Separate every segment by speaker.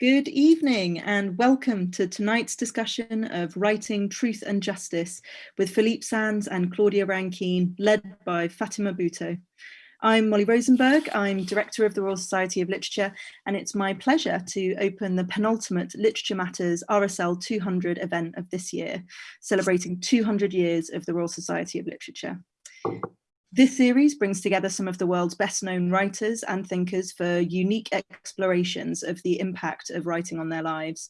Speaker 1: Good evening and welcome to tonight's discussion of Writing Truth and Justice with Philippe Sands and Claudia Rankine, led by Fatima Bhutto. I'm Molly Rosenberg, I'm Director of the Royal Society of Literature, and it's my pleasure to open the penultimate Literature Matters RSL 200 event of this year, celebrating 200 years of the Royal Society of Literature. This series brings together some of the world's best known writers and thinkers for unique explorations of the impact of writing on their lives.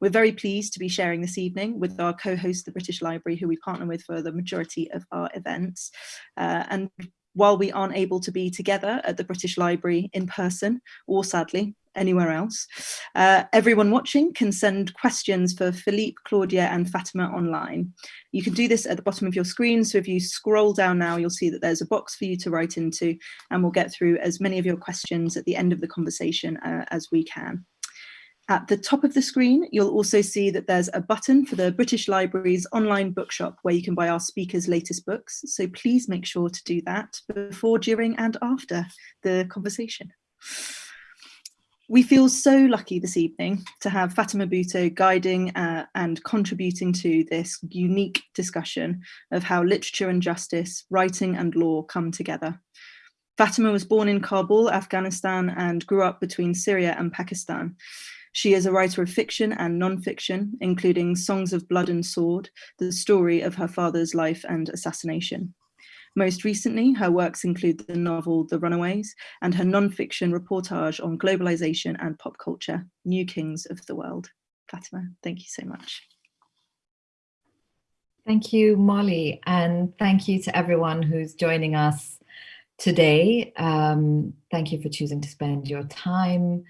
Speaker 1: We're very pleased to be sharing this evening with our co-host, the British Library, who we partner with for the majority of our events. Uh, and while we aren't able to be together at the British Library in person, or sadly, anywhere else. Uh, everyone watching can send questions for Philippe, Claudia and Fatima online. You can do this at the bottom of your screen. So if you scroll down now, you'll see that there's a box for you to write into and we'll get through as many of your questions at the end of the conversation uh, as we can. At the top of the screen, you'll also see that there's a button for the British Library's online bookshop where you can buy our speakers' latest books. So please make sure to do that before, during and after the conversation. We feel so lucky this evening to have Fatima Bhutto guiding uh, and contributing to this unique discussion of how literature and justice, writing and law come together. Fatima was born in Kabul, Afghanistan, and grew up between Syria and Pakistan. She is a writer of fiction and non-fiction, including Songs of Blood and Sword, the story of her father's life and assassination. Most recently, her works include the novel The Runaways and her non-fiction reportage on globalization and pop culture, New Kings of the World. Fatima, thank you so much.
Speaker 2: Thank you, Molly, and thank you to everyone who's joining us today. Um, thank you for choosing to spend your time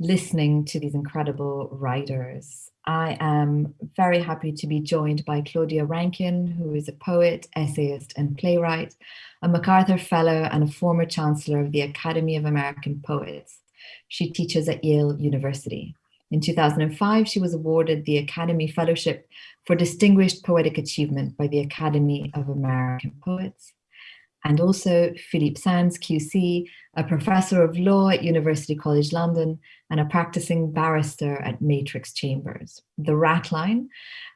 Speaker 2: listening to these incredible writers. I am very happy to be joined by Claudia Rankine, who is a poet, essayist and playwright, a MacArthur Fellow and a former Chancellor of the Academy of American Poets. She teaches at Yale University. In 2005, she was awarded the Academy Fellowship for Distinguished Poetic Achievement by the Academy of American Poets and also Philippe Sands, QC, a professor of law at University College London and a practicing barrister at Matrix Chambers. The Ratline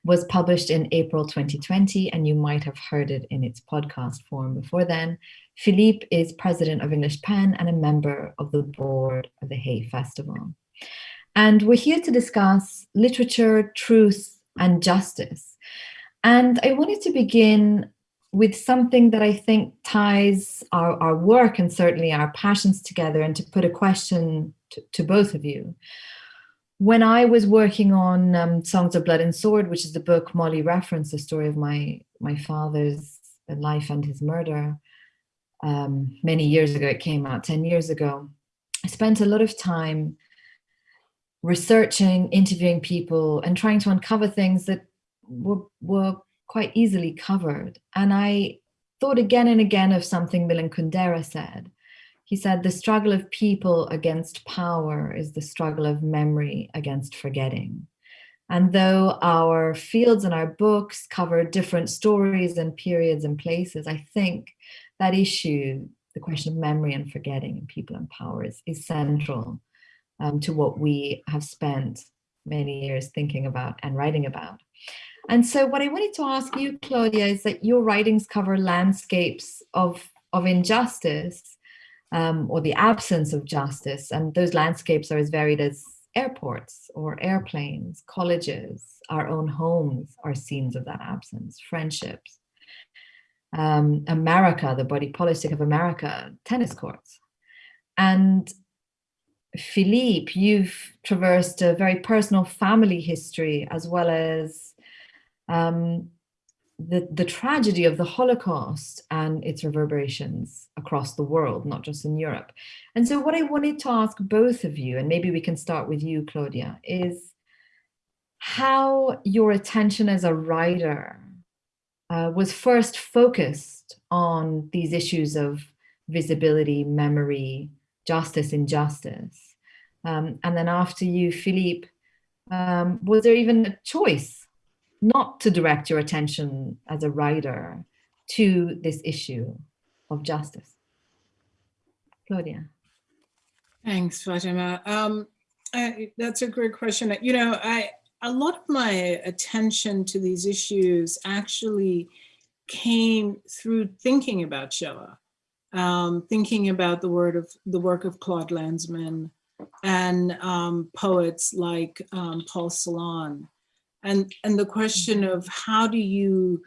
Speaker 2: was published in April 2020, and you might have heard it in its podcast form before then. Philippe is president of English Pen and a member of the board of the Hay Festival. And we're here to discuss literature, truth, and justice. And I wanted to begin with something that I think ties our, our work and certainly our passions together and to put a question to, to both of you. When I was working on um, Songs of Blood and Sword, which is the book Molly referenced, the story of my, my father's life and his murder, um, many years ago, it came out 10 years ago, I spent a lot of time researching, interviewing people and trying to uncover things that were, were quite easily covered. And I thought again and again of something Milan Kundera said. He said, the struggle of people against power is the struggle of memory against forgetting. And though our fields and our books cover different stories and periods and places, I think that issue, the question of memory and forgetting and people and power is, is central um, to what we have spent many years thinking about and writing about. And so what I wanted to ask you, Claudia, is that your writings cover landscapes of, of injustice um, or the absence of justice. And those landscapes are as varied as airports or airplanes, colleges, our own homes are scenes of that absence, friendships. Um, America, the body politic of America, tennis courts. And Philippe, you've traversed a very personal family history as well as um, the, the tragedy of the Holocaust and its reverberations across the world, not just in Europe. And so what I wanted to ask both of you, and maybe we can start with you, Claudia, is how your attention as a writer uh, was first focused on these issues of visibility, memory, justice, injustice. Um, and then after you, Philippe, um, was there even a choice not to direct your attention as a writer to this issue of justice? Claudia.
Speaker 3: Thanks, Fatima. Um, Uh, that's a great question. You know, I a lot of my attention to these issues actually came through thinking about Shoah, um, thinking about the word of the work of Claude Lanzmann and um, poets like um, Paul Celan, and and the question of how do you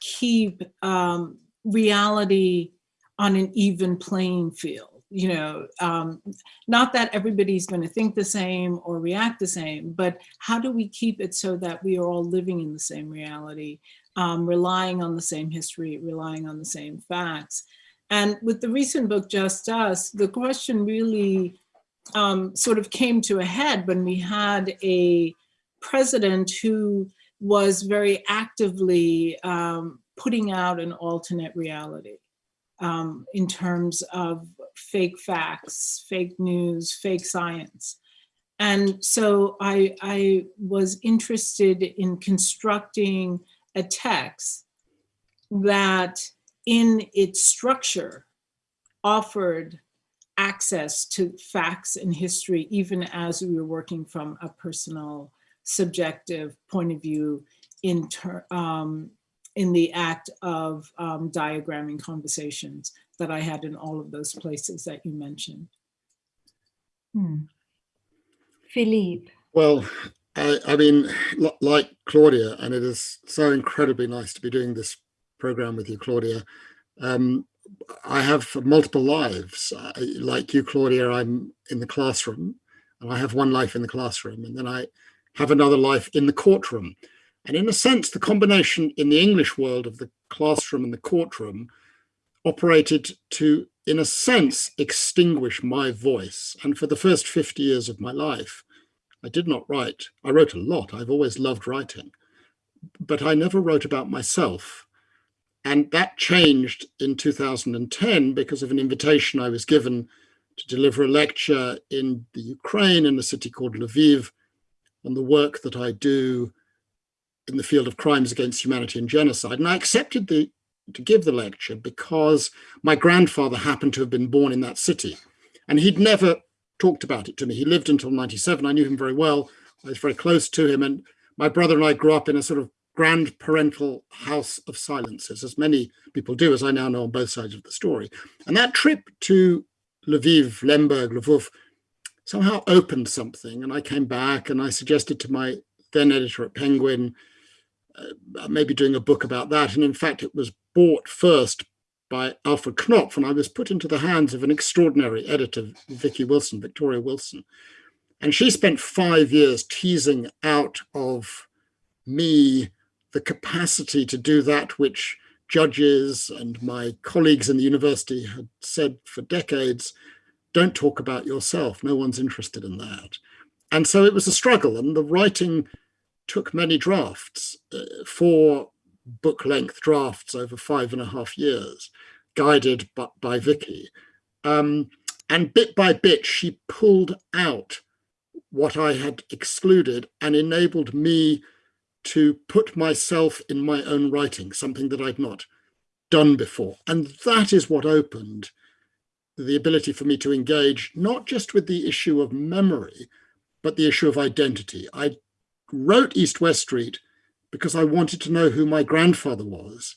Speaker 3: keep um, reality on an even playing field you know, um, not that everybody's going to think the same or react the same, but how do we keep it so that we are all living in the same reality, um, relying on the same history, relying on the same facts. And with the recent book, Just Us, the question really um, sort of came to a head when we had a president who was very actively um, putting out an alternate reality um, in terms of fake facts, fake news, fake science. And so I, I was interested in constructing a text that in its structure offered access to facts and history, even as we were working from a personal subjective point of view in, um, in the act of um, diagramming conversations that I had in all of those places that you mentioned.
Speaker 2: Hmm. Philippe.
Speaker 4: Well, I, I, mean, like Claudia, and it is so incredibly nice to be doing this program with you, Claudia. Um, I have multiple lives. I, like you, Claudia, I'm in the classroom, and I have one life in the classroom, and then I have another life in the courtroom. And in a sense, the combination in the English world of the classroom and the courtroom operated to, in a sense, extinguish my voice. And for the first 50 years of my life, I did not write. I wrote a lot. I've always loved writing, but I never wrote about myself. And that changed in 2010 because of an invitation I was given to deliver a lecture in the Ukraine in a city called Lviv on the work that I do in the field of crimes against humanity and genocide. And I accepted the to give the lecture because my grandfather happened to have been born in that city and he'd never talked about it to me. He lived until 97. I knew him very well. I was very close to him. And my brother and I grew up in a sort of grand parental house of silences, as many people do, as I now know on both sides of the story. And that trip to Lviv, Lemberg, Lvov, somehow opened something. And I came back and I suggested to my then editor at Penguin, uh, maybe doing a book about that. And in fact, it was bought first by Alfred Knopf, and I was put into the hands of an extraordinary editor, Vicky Wilson, Victoria Wilson. And she spent five years teasing out of me the capacity to do that which judges and my colleagues in the university had said for decades, don't talk about yourself, no one's interested in that. And so it was a struggle and the writing took many drafts, uh, four book length drafts over five and a half years, guided by, by Vicky. Um, and bit by bit, she pulled out what I had excluded and enabled me to put myself in my own writing, something that I'd not done before. And that is what opened the ability for me to engage, not just with the issue of memory, but the issue of identity. I wrote East West Street because I wanted to know who my grandfather was.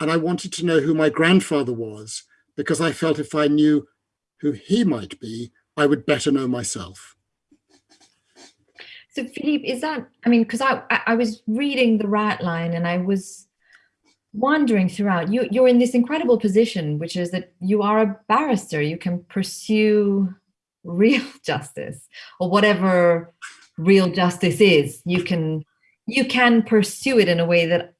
Speaker 4: And I wanted to know who my grandfather was because I felt if I knew who he might be, I would better know myself.
Speaker 2: So Philippe, is that, I mean, because I, I was reading the Ratline and I was wondering throughout, you, you're in this incredible position, which is that you are a barrister, you can pursue real justice or whatever real justice is. You can you can pursue it in a way that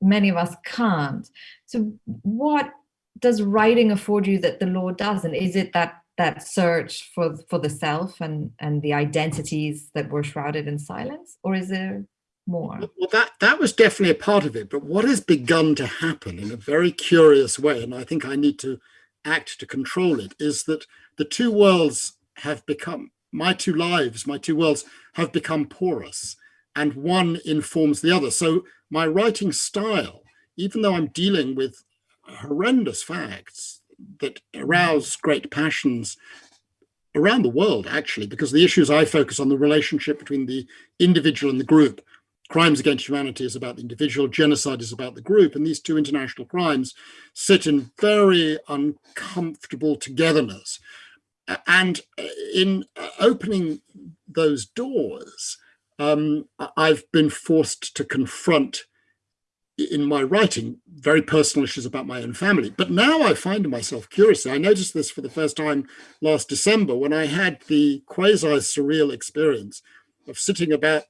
Speaker 2: many of us can't. So what does writing afford you that the law doesn't? Is it that that search for for the self and and the identities that were shrouded in silence, or is there more?
Speaker 4: Well, that that was definitely a part of it. But what has begun to happen in a very curious way, and I think I need to act to control it, is that the two worlds have become my two lives, my two worlds have become porous and one informs the other. So my writing style, even though I'm dealing with horrendous facts that arouse great passions around the world, actually, because the issues I focus on the relationship between the individual and the group. Crimes against humanity is about the individual, genocide is about the group, and these two international crimes sit in very uncomfortable togetherness. And in opening those doors, um, I've been forced to confront in my writing very personal issues about my own family. But now I find myself curious. I noticed this for the first time last December when I had the quasi surreal experience of sitting about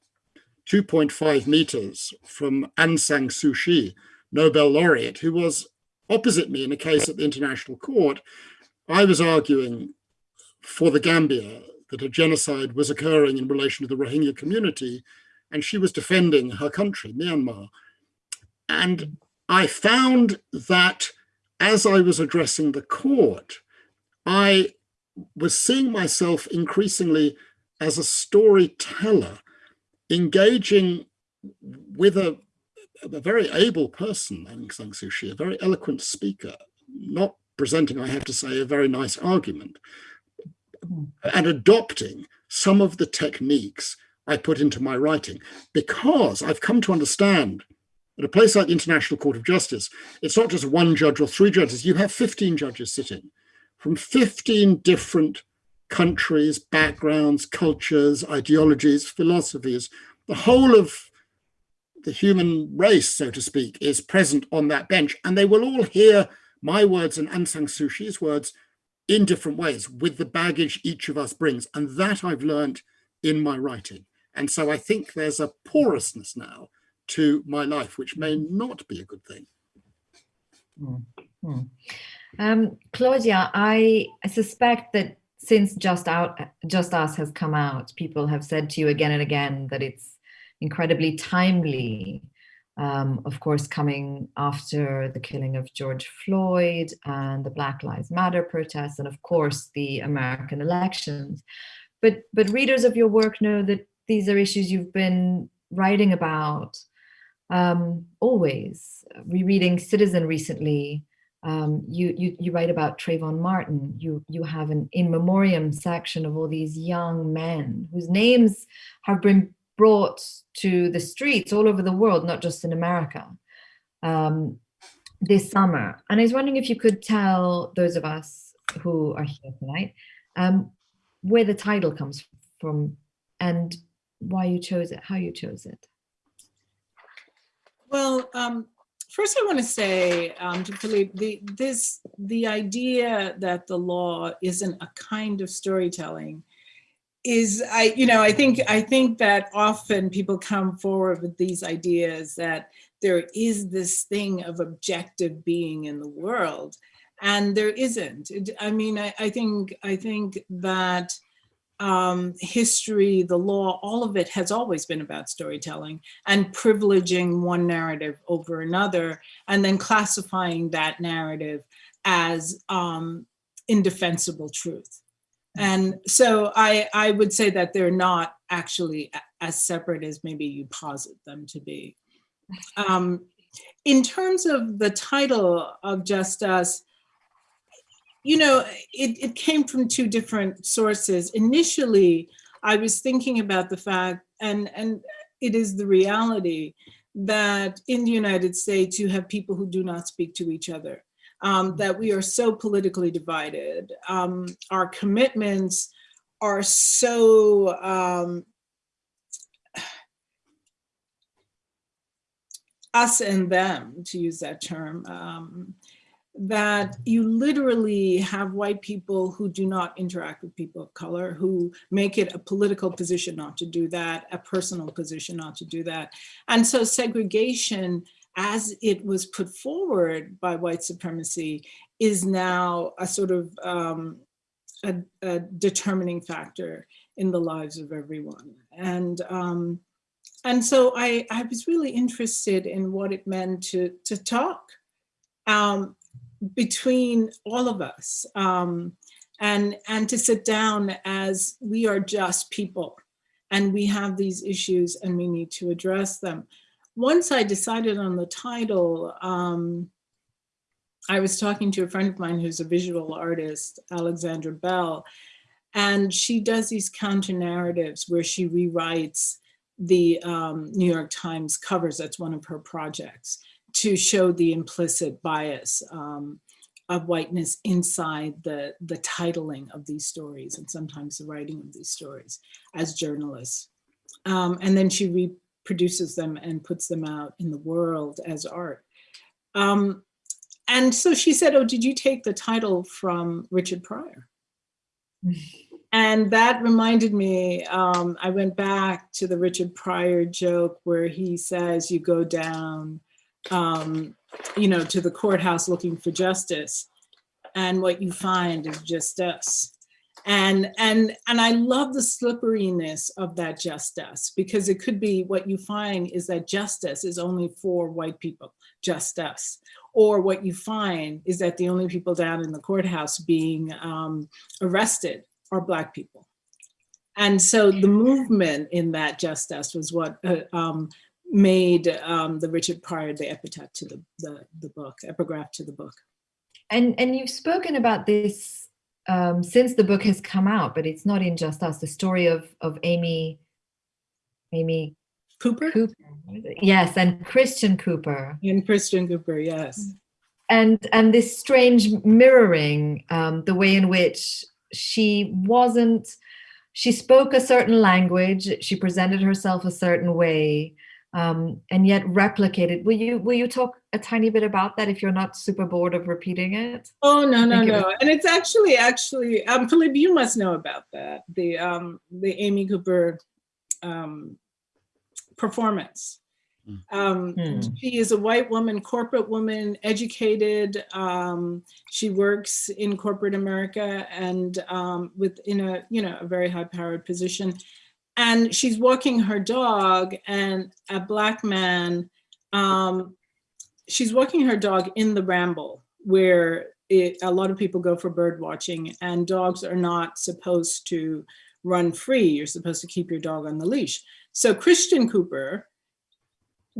Speaker 4: 2.5 meters from Aung San Suu Kyi, Nobel laureate, who was opposite me in a case at the International Court. I was arguing for the Gambia that a genocide was occurring in relation to the Rohingya community, and she was defending her country, Myanmar. And I found that as I was addressing the court, I was seeing myself increasingly as a storyteller, engaging with a, a very able person, Aung San Suu Kyi, a very eloquent speaker, not presenting, I have to say, a very nice argument, and adopting some of the techniques I put into my writing. Because I've come to understand at a place like the International Court of Justice, it's not just one judge or three judges, you have 15 judges sitting from 15 different countries, backgrounds, cultures, ideologies, philosophies. The whole of the human race, so to speak, is present on that bench, and they will all hear my words and Aung San Suu Kyi's words in different ways with the baggage each of us brings. And that I've learned in my writing. And so I think there's a porousness now to my life, which may not be a good thing.
Speaker 2: Mm -hmm. um, Claudia, I, I suspect that since Just Out, Just Us has come out, people have said to you again and again that it's incredibly timely. Um, of course, coming after the killing of George Floyd and the Black Lives Matter protests, and of course the American elections. But but readers of your work know that these are issues you've been writing about um, always. Rereading Citizen recently, um, you, you, you write about Trayvon Martin. You, you have an in memoriam section of all these young men whose names have been brought to the streets all over the world, not just in America, um, this summer. And I was wondering if you could tell those of us who are here tonight um, where the title comes from and why you chose it, how you chose it.
Speaker 3: Well, um, first I want to say um, to Philippe, the, this, the idea that the law isn't a kind of storytelling is I, you know, I think I think that often people come forward with these ideas that there is this thing of objective being in the world, and there isn't. I mean, I, I think I think that um, history, the law, all of it has always been about storytelling and privileging one narrative over another and then classifying that narrative as um, indefensible truth. And so I, I would say that they're not actually as separate as maybe you posit them to be. Um, in terms of the title of Just Us, you know, it, it came from two different sources. Initially, I was thinking about the fact, and, and it is the reality, that in the United States, you have people who do not speak to each other, um, that we are so politically divided. Um, our commitments are so um, us and them, to use that term. Um, that you literally have white people who do not interact with people of color, who make it a political position not to do that, a personal position not to do that. And so segregation, as it was put forward by white supremacy, is now a sort of um, a, a, determining factor in the lives of everyone. And um, and so I, I was really interested in what it meant to, to talk um, between all of us um, and, and to sit down as we are just people and we have these issues and we need to address them. Once I decided on the title, um, I was talking to a friend of mine who's a visual artist, Alexandra Bell, And she does these counter narratives where she rewrites the um, New York Times covers, that's one of her projects, to show the implicit bias um, of whiteness inside the, the titling of these stories and sometimes the writing of these stories as journalists. Um, and then she reproduces them and puts them out in the world as art. Um, and so she said, oh, did you take the title from Richard Pryor? and that reminded me, um, I went back to the Richard Pryor joke where he says, you go down um, you know, to the courthouse looking for justice. And what you find is just us. And, and, and I love the slipperiness of that justice because it could be what you find is that justice is only for white people, just us. Or what you find is that the only people down in the courthouse being um, arrested are black people. And so the movement in that justice was what uh, um, made um, the Richard Pryor the epitaph to the, the, the book, epigraph to the book.
Speaker 2: And, and you've spoken about this um, since the book has come out, but it's not in just us, the story of, of Amy, Amy
Speaker 3: Cooper?
Speaker 2: Cooper. Yes, and Christian Cooper.
Speaker 3: And Christian Cooper, yes.
Speaker 2: And, and this strange mirroring, um, the way in which she wasn't, she spoke a certain language, she presented herself a certain way, um, and yet replicated. Will you will you talk a tiny bit about that if you're not super bored of repeating it?
Speaker 3: Oh no no no! Was- and it's actually actually um, Philippe, you must know about that the um, the Amy Cooper um, performance. Hmm. Um, hmm. She is a white woman, corporate woman, educated. Um, she works in corporate America and um, within a you know a very high powered position and she's walking her dog and a black man, um, she's walking her dog in the ramble where it, a lot of people go for bird watching and dogs are not supposed to run free. You're supposed to keep your dog on the leash. So Christian Cooper,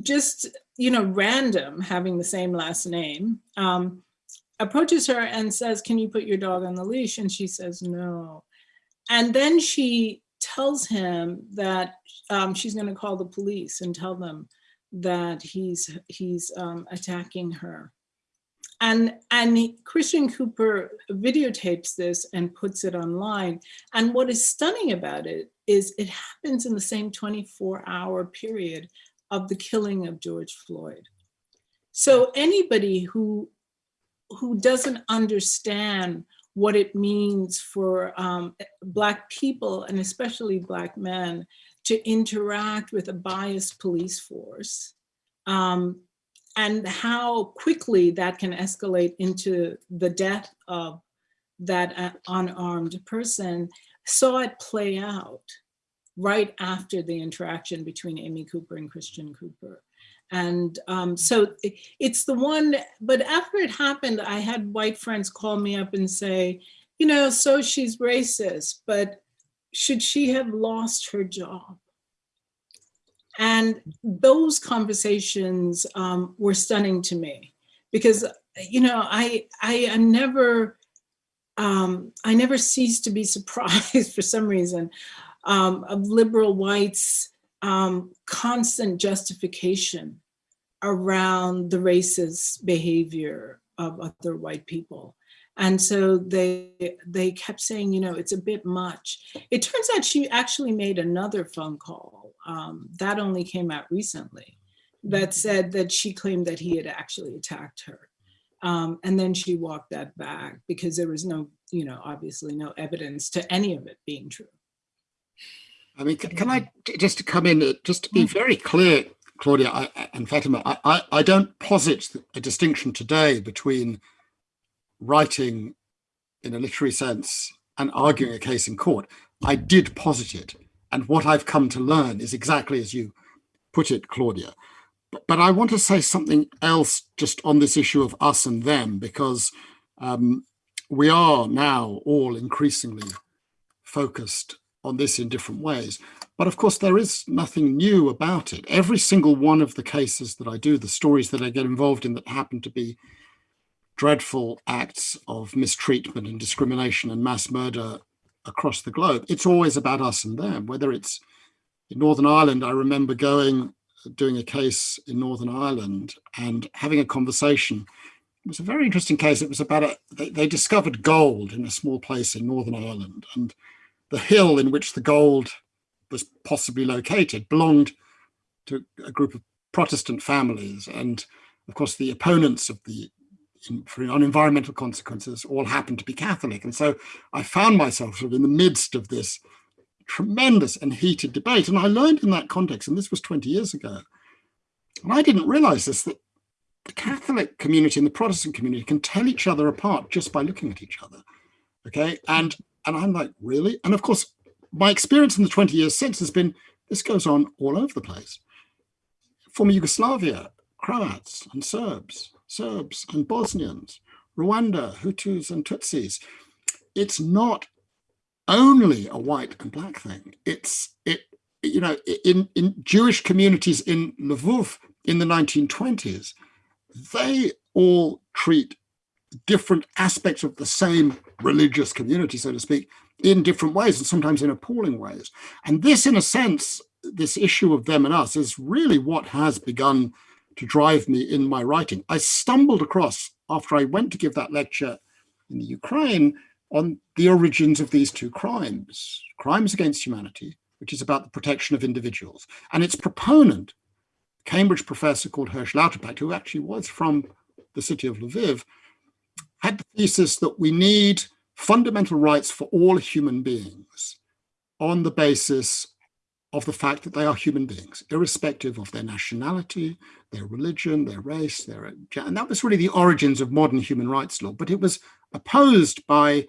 Speaker 3: just, you know, random, having the same last name, um, approaches her and says, can you put your dog on the leash? And she says, no. And then she tells him that um, she's going to call the police and tell them that he's he's um, attacking her. And, and Christian Cooper videotapes this and puts it online. And what is stunning about it is it happens in the same 24 hour period of the killing of George Floyd. So anybody who, who doesn't understand what it means for um, Black people and especially Black men to interact with a biased police force um, and how quickly that can escalate into the death of that uh, unarmed person, saw it play out right after the interaction between Amy Cooper and Christian Cooper. And um, so it's the one, but after it happened, I had white friends call me up and say, you know, so she's racist, but should she have lost her job? And those conversations um, were stunning to me because, you know, I, I am never, um, I never cease to be surprised for some reason um, of liberal whites um, constant justification around the racist behavior of other white people. And so they they kept saying, you know, it's a bit much. It turns out she actually made another phone call um, that only came out recently that mm-hmm. said that she claimed that he had actually attacked her. Um, and then she walked that back because there was no, you know, obviously no evidence to any of it being true.
Speaker 4: I mean, can, can I just to come in, uh, just to be mm. very clear, Claudia I, and Fatima, I, I, I don't posit a distinction today between writing in a literary sense and arguing a case in court. I did posit it. And what I've come to learn is exactly as you put it, Claudia. But, but I want to say something else just on this issue of us and them, because um, we are now all increasingly focused on this in different ways. But of course, there is nothing new about it. Every single one of the cases that I do, the stories that I get involved in that happen to be dreadful acts of mistreatment and discrimination and mass murder across the globe, it's always about us and them, whether it's in Northern Ireland, I remember going, doing a case in Northern Ireland and having a conversation. It was a very interesting case. It was about a, they, they discovered gold in a small place in Northern Ireland and the hill in which the gold was possibly located belonged to a group of Protestant families. And of course, the opponents of the for on environmental consequences all happened to be Catholic. And so I found myself sort of in the midst of this tremendous and heated debate. And I learned in that context, and this was 20 years ago, and I didn't realize this, that the Catholic community and the Protestant community can tell each other apart just by looking at each other. Okay. And, and I'm like, really? And of course, my experience in the 20 years since has been, this goes on all over the place. Former Yugoslavia, Croats and Serbs, Serbs and Bosnians, Rwanda, Hutus and Tutsis. It's not only a white and black thing. It's it you know in in Jewish communities in Lvov in the 1920s, they all treat different aspects of the same religious community, so to speak, in different ways and sometimes in appalling ways. And this, in a sense, this issue of them and us is really what has begun to drive me in my writing. I stumbled across, after I went to give that lecture in the Ukraine, on the origins of these two crimes, crimes against humanity, which is about the protection of individuals, and its proponent, Cambridge professor called Hersh Lauterpacht, who actually was from the city of Lviv, had the thesis that we need fundamental rights for all human beings on the basis of the fact that they are human beings, irrespective of their nationality, their religion, their race, their and that was really the origins of modern human rights law. But it was opposed by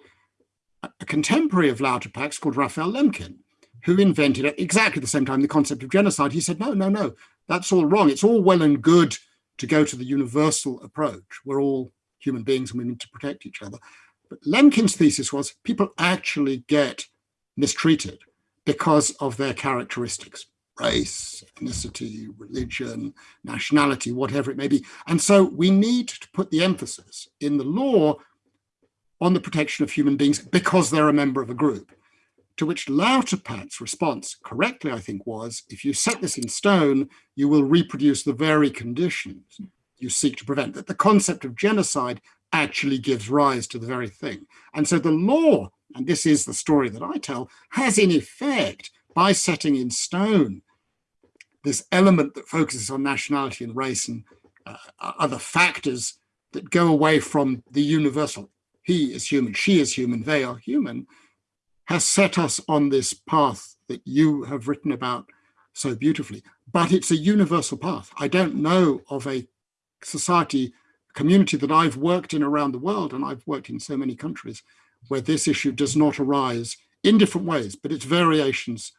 Speaker 4: a contemporary of Lauterpacht's called Raphael Lemkin, who invented at exactly the same time the concept of genocide. He said, no, no, no, that's all wrong. It's all well and good to go to the universal approach. We're all human beings and we need to protect each other. But Lemkin's thesis was people actually get mistreated because of their characteristics, race, ethnicity, religion, nationality, whatever it may be. And so we need to put the emphasis in the law on the protection of human beings because they're a member of a group. To which Lauterpacht's response, correctly, I think, was, if you set this in stone, you will reproduce the very conditions you seek to prevent. That the concept of genocide actually gives rise to the very thing. And so the law and this is the story that I tell, has in effect, by setting in stone this element that focuses on nationality and race and uh, other factors that go away from the universal. He is human, she is human, they are human, has set us on this path that you have written about so beautifully. But it's a universal path. I don't know of a society, community that I've worked in around the world, and I've worked in so many countries, where this issue does not arise in different ways, but it's variations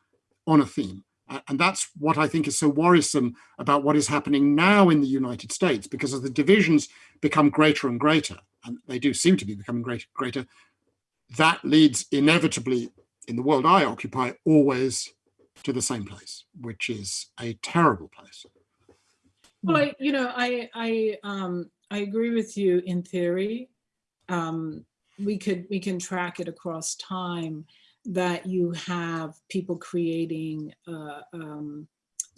Speaker 4: on a theme. And that's what I think is so worrisome about what is happening now in the United States, because as the divisions become greater and greater, and they do seem to be becoming greater greater, that leads inevitably in the world I occupy always to the same place, which is a terrible place.
Speaker 3: Well, I, you know, I, I, um, I agree with you in theory. Um, we could we can track it across time that you have people creating uh, um,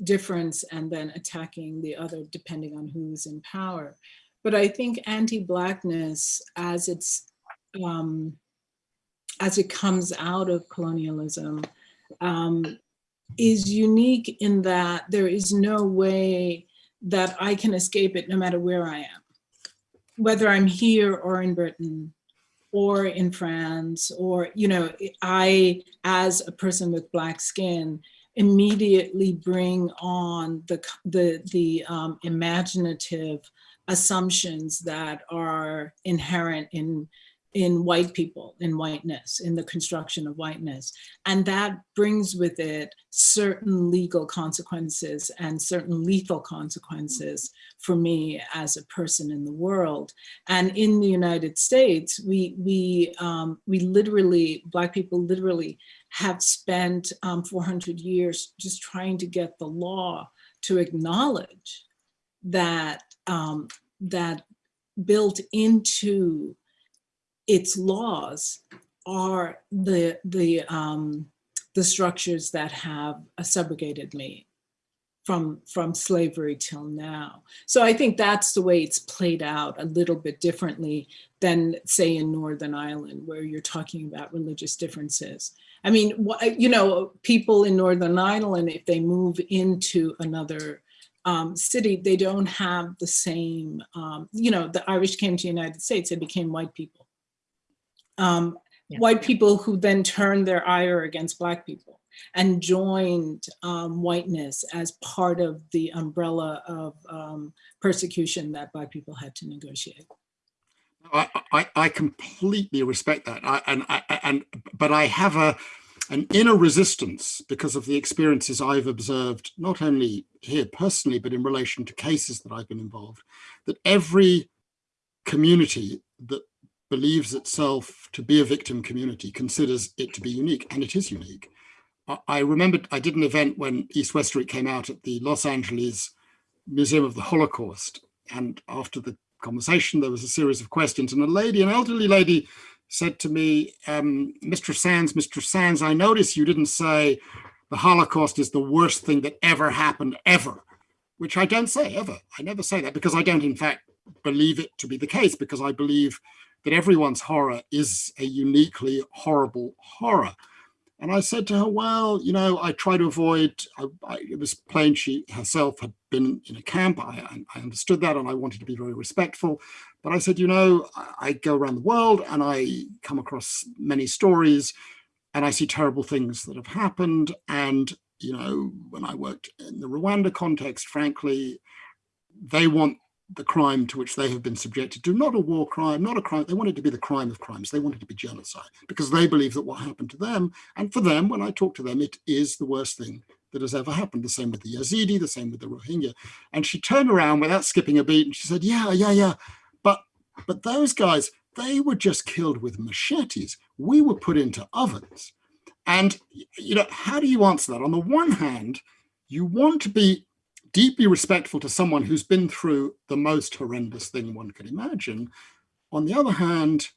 Speaker 3: difference and then attacking the other depending on who's in power. But I think anti-blackness as it's um, as it comes out of colonialism um, is unique in that there is no way that I can escape it no matter where I am. Whether I'm here or in Britain, or in France, or, you know, I, as a person with black skin, immediately bring on the, the, the um, imaginative assumptions that are inherent in in white people, in whiteness, in the construction of whiteness. And that brings with it certain legal consequences and certain lethal consequences for me as a person in the world. And in the United States, we, we, um, we literally, Black people literally have spent um, 400 years just trying to get the law to acknowledge that, um, that built into its laws are the the um, the structures that have subjugated me from from slavery till now. So I think that's the way it's played out a little bit differently than say in Northern Ireland, where you're talking about religious differences. I mean, you know, people in Northern Ireland, if they move into another um, city, they don't have the same, um, you know, the Irish came to the United States, they became white people. Um, yeah. White people who then turned their ire against black people and joined um, whiteness as part of the umbrella of um, persecution that black people had to negotiate.
Speaker 4: I, I, I completely respect that. I, and, I, and, but I have a, an inner resistance because of the experiences I've observed, not only here personally, but in relation to cases that I've been involved, that every community that believes itself to be a victim community considers it to be unique, and it is unique. I remember I did an event when East West Street came out at the Los Angeles Museum of the Holocaust. And after the conversation, there was a series of questions and a lady, an elderly lady said to me, um, Mr. Sands, Mr. Sands, I notice you didn't say the Holocaust is the worst thing that ever happened ever, which I don't say ever. I never say that because I don't in fact believe it to be the case because I believe that everyone's horror is a uniquely horrible horror. And I said to her, well, you know, I try to avoid, I, I, it was plain she herself had been in a camp. I, I, understood that and I wanted to be very respectful. But I said, you know, I, I go around the world and I come across many stories and I see terrible things that have happened. And, you know, when I worked in the Rwanda context, frankly, they want the crime to which they have been subjected to, not a war crime, not a crime, they want it to be the crime of crimes, they want it to be genocide, because they believe that what happened to them, and for them, when I talk to them, it is the worst thing that has ever happened. The same with the Yazidi, the same with the Rohingya. And she turned around without skipping a beat and she said, yeah, yeah, yeah, but, but those guys, they were just killed with machetes. We were put into ovens. And, you know, how do you answer that? On the one hand, you want to be deeply respectful to someone hmm. who's been through the most horrendous thing one could imagine. On the other hand,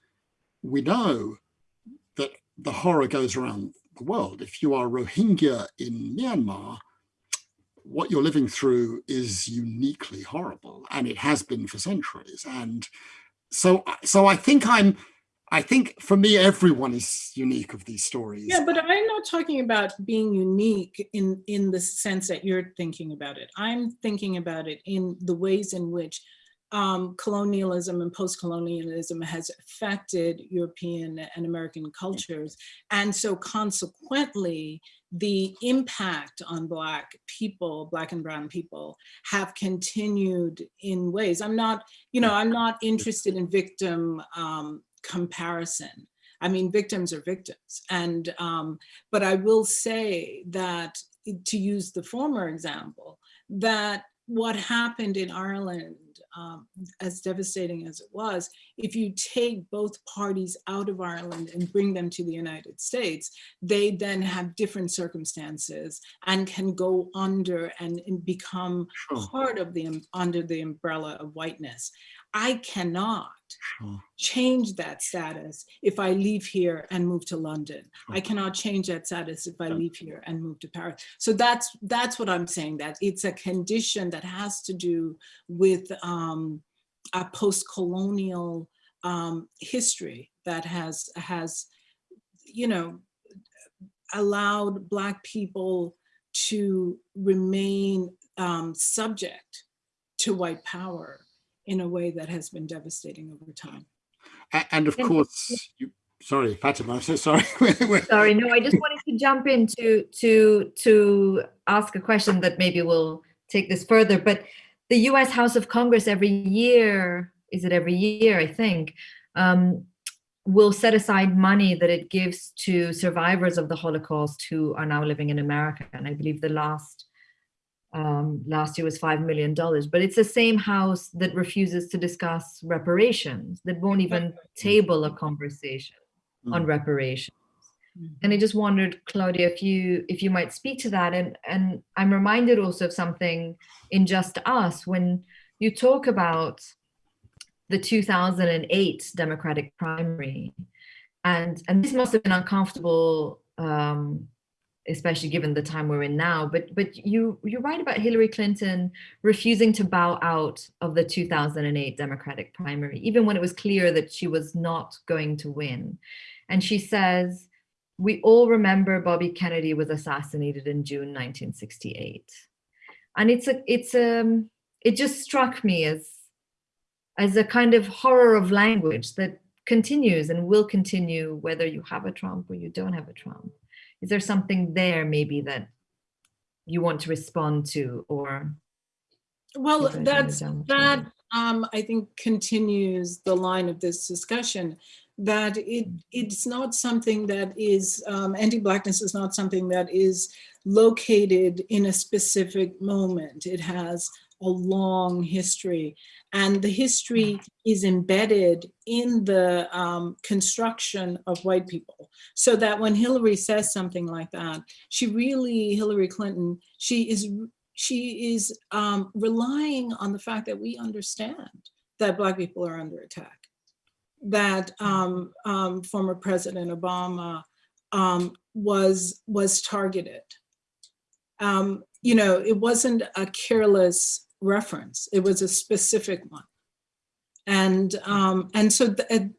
Speaker 4: we know that the horror goes around the world. If you are Rohingya in Myanmar, what you're living through is uniquely horrible and it has been for centuries. And so, so I think I'm I think for me, everyone is unique of these stories.
Speaker 3: Yeah, but I'm not talking about being unique in, in the sense that you're thinking about it. I'm thinking about it in the ways in which um, colonialism and post-colonialism has affected European and American cultures. And so consequently, the impact on Black people, Black and Brown people, have continued in ways. I'm not, you know, I'm not interested in victim um, comparison. I mean, victims are victims. And, um, but I will say that to use the former example, that what happened in Ireland, um, as devastating as it was, if you take both parties out of Ireland and bring them to the United States, they then have different circumstances and can go under and, and become sure. part of the under the umbrella of whiteness. I cannot sure. change that status if I leave here and move to London. Sure. I cannot change that status if I leave here and move to Paris. So that's that's what I'm saying, that it's a condition that has to do with um, a post-colonial um, history that has, has, you know, allowed Black people to remain um, subject to white power in a way that has been devastating over time.
Speaker 4: And of course, you, sorry, Fatima, I'm so sorry.
Speaker 2: sorry, no, I just wanted to jump in to, to, to ask a question that maybe will take this further, but the US House of Congress every year, is it every year, I think, um, will set aside money that it gives to survivors of the Holocaust who are now living in America. And I believe the last um, last year was $5 million, but it's the same house that refuses to discuss reparations, that won't even table a conversation mm. on reparations. Mm. And I just wondered, Claudia, if you if you might speak to that. And, and I'm reminded also of something in Just Us, when you talk about the 2008 Democratic primary, and and this must have been uncomfortable, um, especially given the time we're in now. But but you you write about Hillary Clinton refusing to bow out of the 2008 Democratic primary, even when it was clear that she was not going to win. And she says, "We all remember Bobby Kennedy was assassinated in June 1968." And it's a it's a um, it just struck me as as a kind of horror of language that continues and will continue whether you have a Trump or you don't have a Trump. Is there something there maybe that you want to respond to or?
Speaker 3: Well, that's, that, um, I think continues the line of this discussion that it it's not something that is um, anti-blackness is not something that is located in a specific moment. It has a long history and the history is embedded in the um, construction of white people. So that when Hillary says something like that, she really, Hillary Clinton, she is, she is um, relying on the fact that we understand that black people are under attack. That um, um former President Obama um, was, was targeted. Um, you know, it wasn't a careless reference. It was a specific one. And, um, and so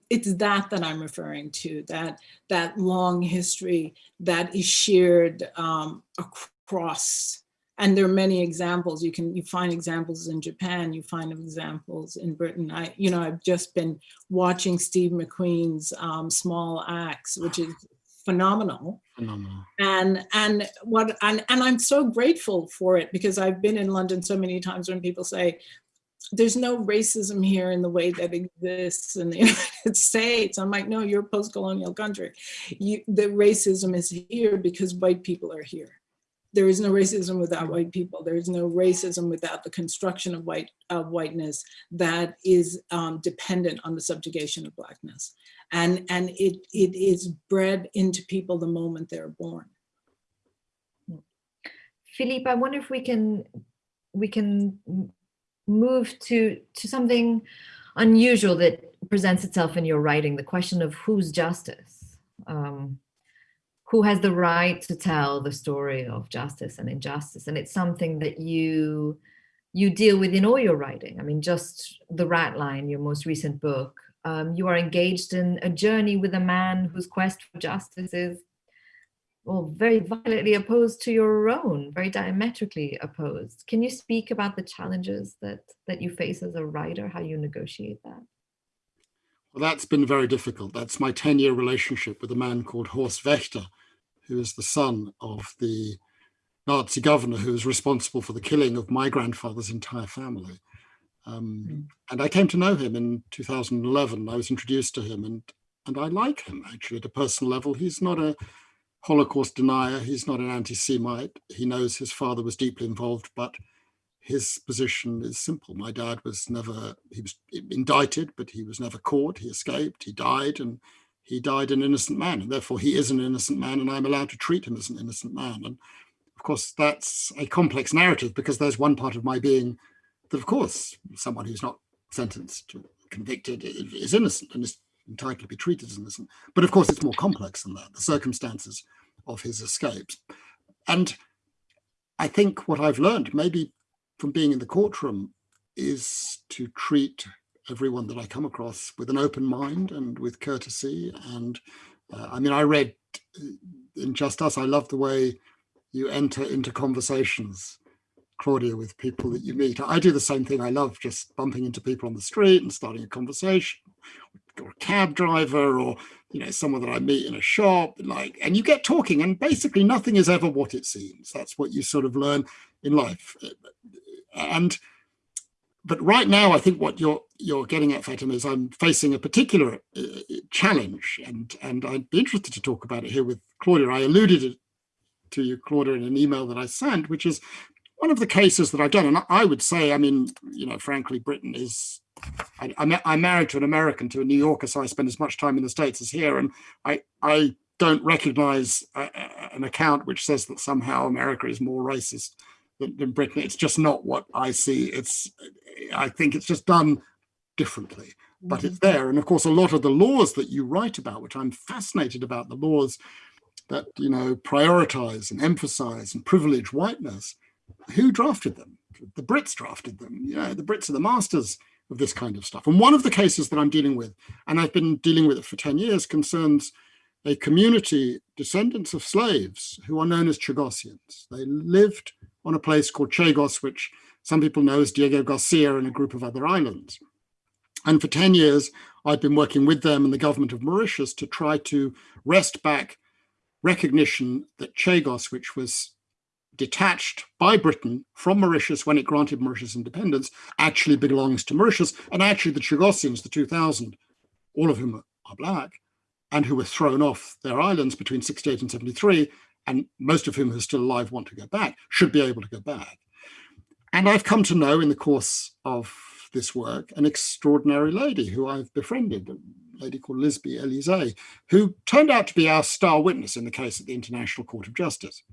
Speaker 3: it's that that I'm referring to, that, that long history that is shared um, across and there are many examples. You can you find examples in Japan. You find examples in Britain. I you know I've just been watching Steve McQueen's um, Small Acts, which is phenomenal.
Speaker 4: Phenomenal.
Speaker 3: And and what and, and I'm so grateful for it because I've been in London so many times when people say, there's no racism here in the way that exists in the United States. I'm like, no, you're a post-colonial country. You, the racism is here because white people are here. There is no racism without white people. There is no racism without the construction of white of whiteness that is um, dependent on the subjugation of blackness and and it it is bred into people the moment they're born.
Speaker 2: Philippe, I wonder if we can we can move to to something unusual that presents itself in your writing, the question of whose justice. Um, who has the right to tell the story of justice and injustice? And it's something that you you deal with in all your writing. I mean, just the Ratline, your most recent book, um, you are engaged in a journey with a man whose quest for justice is well, very violently opposed to your own, very diametrically opposed. Can you speak about the challenges that, that you face as a writer, how you negotiate that?
Speaker 4: Well, that's been very difficult. That's my 10 year relationship with a man called Horst Wächter, who is the son of the Nazi governor who was responsible for the killing of my grandfather's entire family. Um, mm. And I came to know him in 2011. I was introduced to him and, and I like him actually at a personal level. He's not a Holocaust denier. He's not an anti-Semite. He knows his father was deeply involved, but his position is simple. My dad was never, he was indicted, but he was never caught. He escaped, he died, and he died an innocent man. And therefore he is an innocent man and I'm allowed to treat him as an innocent man. And of course, that's a complex narrative because there's one part of my being that of course someone who's not sentenced or convicted is innocent and is entitled to be treated as innocent. But of course it's more complex than that, the circumstances of his escapes. And I think what I've learned, maybe from being in the courtroom, is to treat everyone that I come across with an open mind and with courtesy. And uh, I mean, I read uh, in Just Us, I love the way you enter into conversations Claudia, with people that you meet. I do the same thing. I love just bumping into people on the street and starting a conversation, or a cab driver, or you know, someone that I meet in a shop, like, and you get talking, and basically nothing is ever what it seems. That's what you sort of learn in life. And but right now, I think what you're you're getting at, Fatima, is I'm facing a particular uh, challenge, and and I'd be interested to talk about it here with Claudia. I alluded to you, Claudia, in an email that I sent, which is one of the cases that I've done, and I would say, I mean, you know, frankly, Britain is, I, am married to an American, to a New Yorker, so I spend as much time in the States as here, and I, I don't recognize a, an account which says that somehow America is more racist than, than Britain. It's just not what I see. It's, I think it's just done differently. but it's mm-hmm. there. And of course, a lot of the laws that you write about, which I'm fascinated about, the laws that you know prioritize and emphasize and privilege whiteness, who drafted them? The Brits drafted them. You know, the Brits are the masters of this kind of stuff. And one of the cases that I'm dealing with, and I've been dealing with it for 10 years, concerns a community, descendants of slaves, who are known as Chagosians. They lived on a place called Chagos, which some people know as Diego Garcia and a group of other islands. And for 10 years, I've been working with them and the government of Mauritius to try to wrest back recognition that Chagos, which was detached by Britain from Mauritius when it granted Mauritius independence, actually belongs to Mauritius. And actually the Chagosians, the 2000, all of whom are black, and who were thrown off their islands between 68 and 73, and most of whom are still alive want to go back, should be able to go back. And I've come to know in the course of this work an extraordinary lady who I've befriended, a lady called Liseby Elysé, who turned out to be our star witness in the case at the International Court of Justice.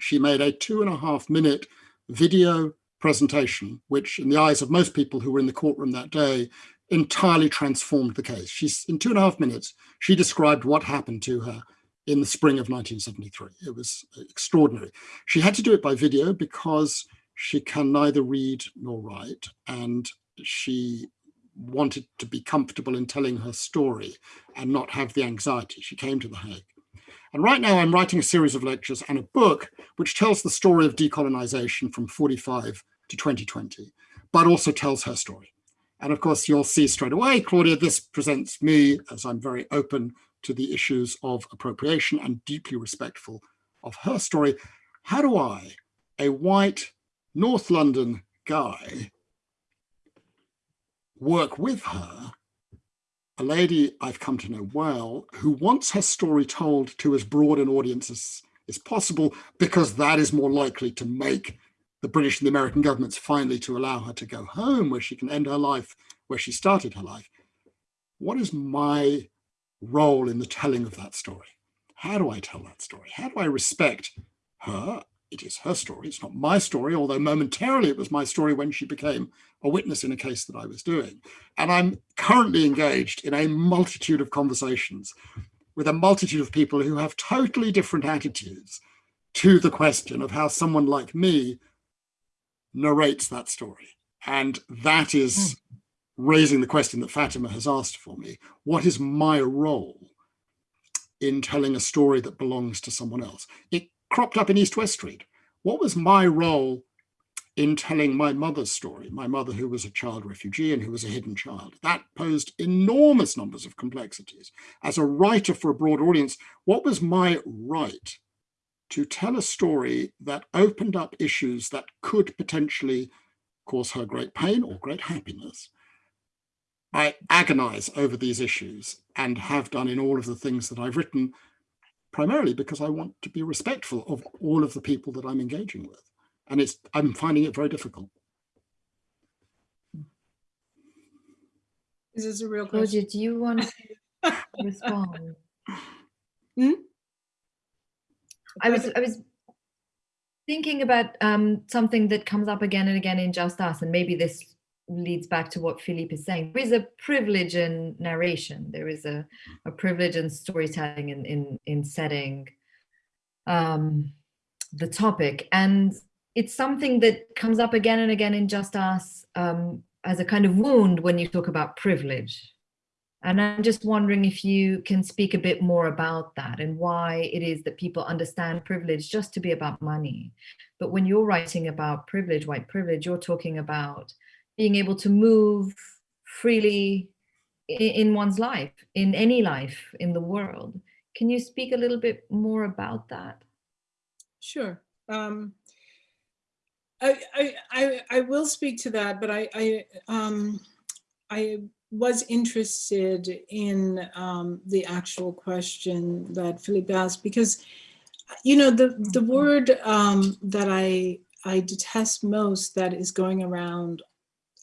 Speaker 4: She made a two and a half minute video presentation, which in the eyes of most people who were in the courtroom that day, entirely transformed the case. She's in two and a half minutes, she described what happened to her in the spring of 1973. It was extraordinary. She had to do it by video because she can neither read nor write, and she wanted to be comfortable in telling her story and not have the anxiety. She came to The Hague. And right now I'm writing a series of lectures and a book which tells the story of decolonization from 45 to 2020, but also tells her story. And of course, you'll see straight away, Claudia, this presents me as I'm very open to the issues of appropriation and deeply respectful of her story. How do I, a white North London guy work with her, a lady I've come to know well, who wants her story told to as broad an audience as is possible, because that is more likely to make the British and the American governments finally to allow her to go home where she can end her life where she started her life. What is my role in the telling of that story? How do I tell that story? How do I respect her it is her story. It's not my story, although momentarily it was my story when she became a witness in a case that I was doing. And I'm currently engaged in a multitude of conversations with a multitude of people who have totally different attitudes to the question of how someone like me narrates that story. And that is hmm. raising the question that Fatima has asked for me. What is my role in telling a story that belongs to someone else? It cropped up in East West Street. What was my role in telling my mother's story, my mother who was a child refugee and who was a hidden child. That posed enormous numbers of complexities. As a writer for a broad audience, what was my right to tell a story that opened up issues that could potentially cause her great pain or great happiness? I agonize over these issues and have done in all of the things that I've written primarily because I want to be respectful of all of the people that I'm engaging with. And it's I'm finding it very difficult.
Speaker 3: Is this a real question?
Speaker 2: do you want to respond?
Speaker 3: Hmm?
Speaker 2: I was I was thinking about um, something that comes up again and again in Just Us, and maybe this leads back to what Philippe is saying. There is a privilege in narration. There is a, a privilege in storytelling in, in, in setting um, the topic. And it's something that comes up again and again in Just Us um, as a kind of wound when you talk about privilege. And I'm just wondering if you can speak a bit more about that and why it is that people understand privilege just to be about money. But when you're writing about privilege, white privilege, you're talking about being able to move freely in, one's life, in any life in the world. Can you speak a little bit more about that?
Speaker 3: Sure. Um, I, I, I, I, will speak to that, but I, I, um, I was interested in um, the actual question that Philippe asked because, you know, the, the mm-hmm. word um, that I, I detest most that is going around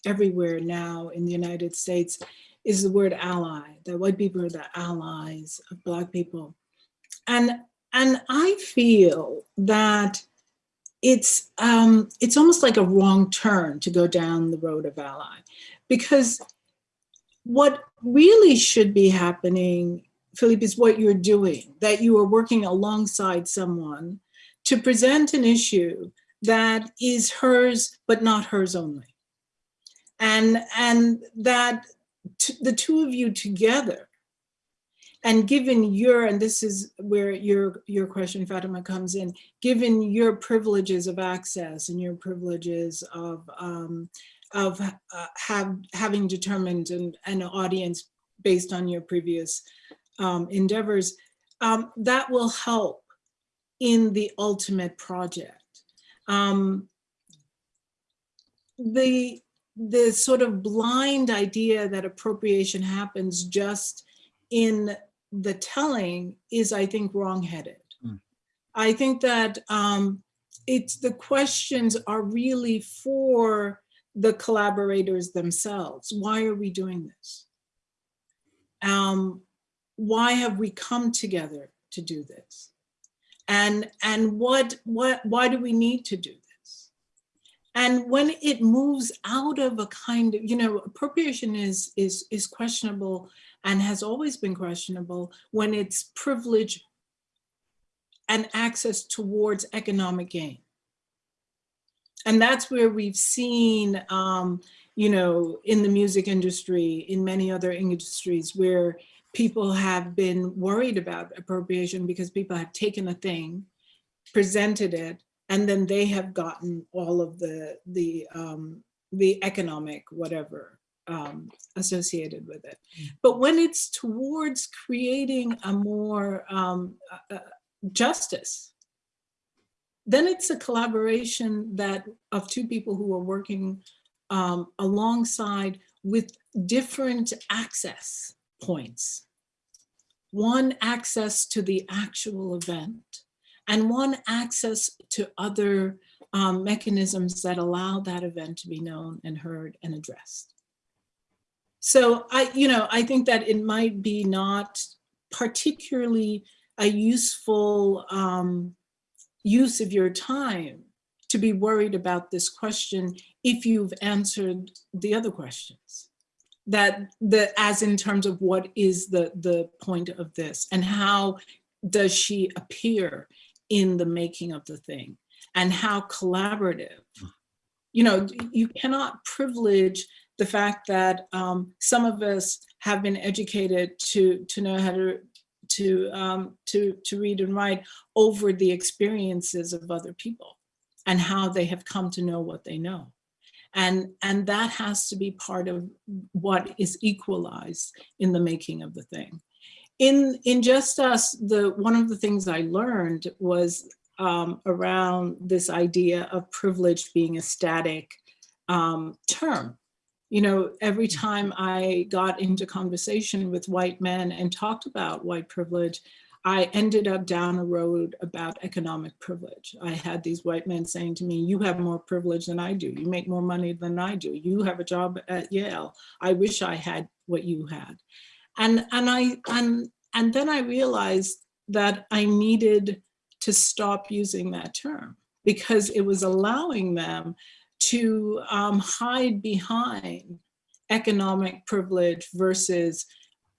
Speaker 3: everywhere now in the United States is the word ally, that white people are the allies of Black people. And, and I feel that it's, um, it's almost like a wrong turn to go down the road of ally because what really should be happening, Philippe, is what you're doing, that you are working alongside someone to present an issue that is hers, but not hers only. And, and that the two of you together and given your, and this is where your, your question, Fatima, comes in, given your privileges of access and your privileges of, um, of uh, have, having determined an, an audience based on your previous um, endeavors, um, that will help in the ultimate project. Um, the, the sort of blind idea that appropriation happens just in the telling is, I think, wrongheaded. Mm. I think that um, it's the questions are really for the collaborators themselves. Why are we doing this? Um, why have we come together to do this? And, and what, what, why do we need to do this? And when it moves out of a kind of, you know, appropriation is, is, is questionable and has always been questionable when it's privilege and access towards economic gain. And that's where we've seen, um, you know, in the music industry, in many other industries where people have been worried about appropriation because people have taken a thing, presented it, and then they have gotten all of the, the, um, the economic whatever um, associated with it. Mm. But when it's towards creating a more um, uh, justice, then it's a collaboration that of two people who are working um, alongside with different access points. One access to the actual event and one access to other um, mechanisms that allow that event to be known and heard and addressed. So I, you know, I think that it might be not particularly a useful um, use of your time to be worried about this question if you've answered the other questions that the as in terms of what is the the point of this and how does she appear in the making of the thing and how collaborative you know you cannot privilege the fact that um, some of us have been educated to, to know how to, to, um, to, to read and write over the experiences of other people and how they have come to know what they know. And, and that has to be part of what is equalized in the making of the thing. In, in Just Us, the, one of the things I learned was um, around this idea of privilege being a static um, term you know, every mm. time I got into conversation with white men and talked about white privilege, I ended up down a road about economic privilege. I had these white men saying to me, you have more privilege than I do. You make more money than I do. You have a job at Yale. I wish I had what you had. And, and, I, and, and then I realized that I needed to stop using that term because it was allowing them to um, hide behind economic privilege versus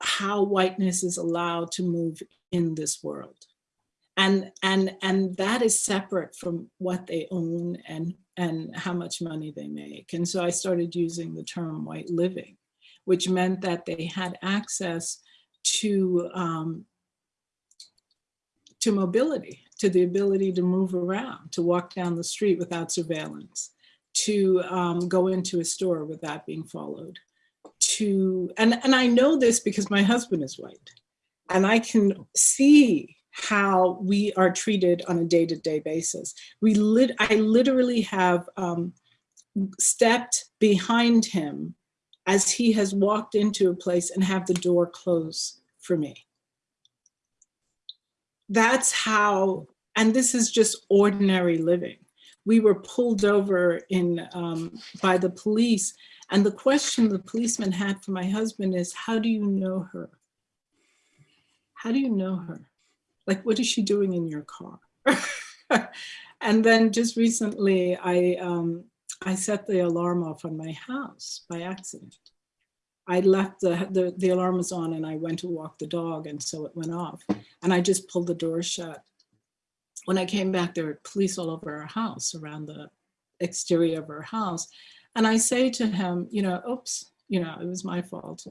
Speaker 3: how whiteness is allowed to move in this world. And, and, and that is separate from what they own and, and how much money they make. And so I started using the term white living, which meant that they had access to, um, to mobility, to the ability to move around, to walk down the street without surveillance, to um, go into a store without being followed. To and, and I know this because my husband is white. And I can see how we are treated on a day-to-day -day basis. We lit I literally have um, stepped behind him as he has walked into a place and have the door close for me. That's how, and this is just ordinary living we were pulled over in um, by the police. And the question the policeman had for my husband is, how do you know her? How do you know her? Like, what is she doing in your car? and then just recently, I, um, I set the alarm off on my house by accident. I left the, the, the alarm was on and I went to walk the dog and so it went off. And I just pulled the door shut. When I came back, there were police all over our house, around the exterior of our house. And I say to him, you know, oops, you know, it was my fault.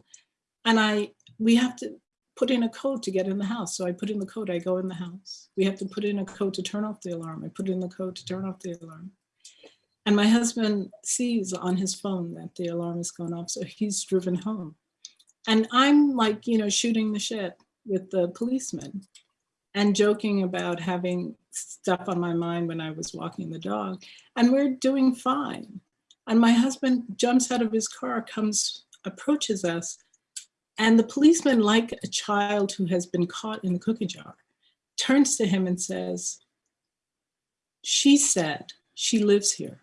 Speaker 3: And I, we have to put in a code to get in the house. So I put in the code, I go in the house. We have to put in a code to turn off the alarm. I put in the code to turn off the alarm. And my husband sees on his phone that the alarm has gone off, so he's driven home. And I'm like, you know, shooting the shit with the policeman and joking about having stuff on my mind when I was walking the dog. And we're doing fine. And my husband jumps out of his car, comes, approaches us, and the policeman, like a child who has been caught in the cookie jar, turns to him and says, she said she lives here.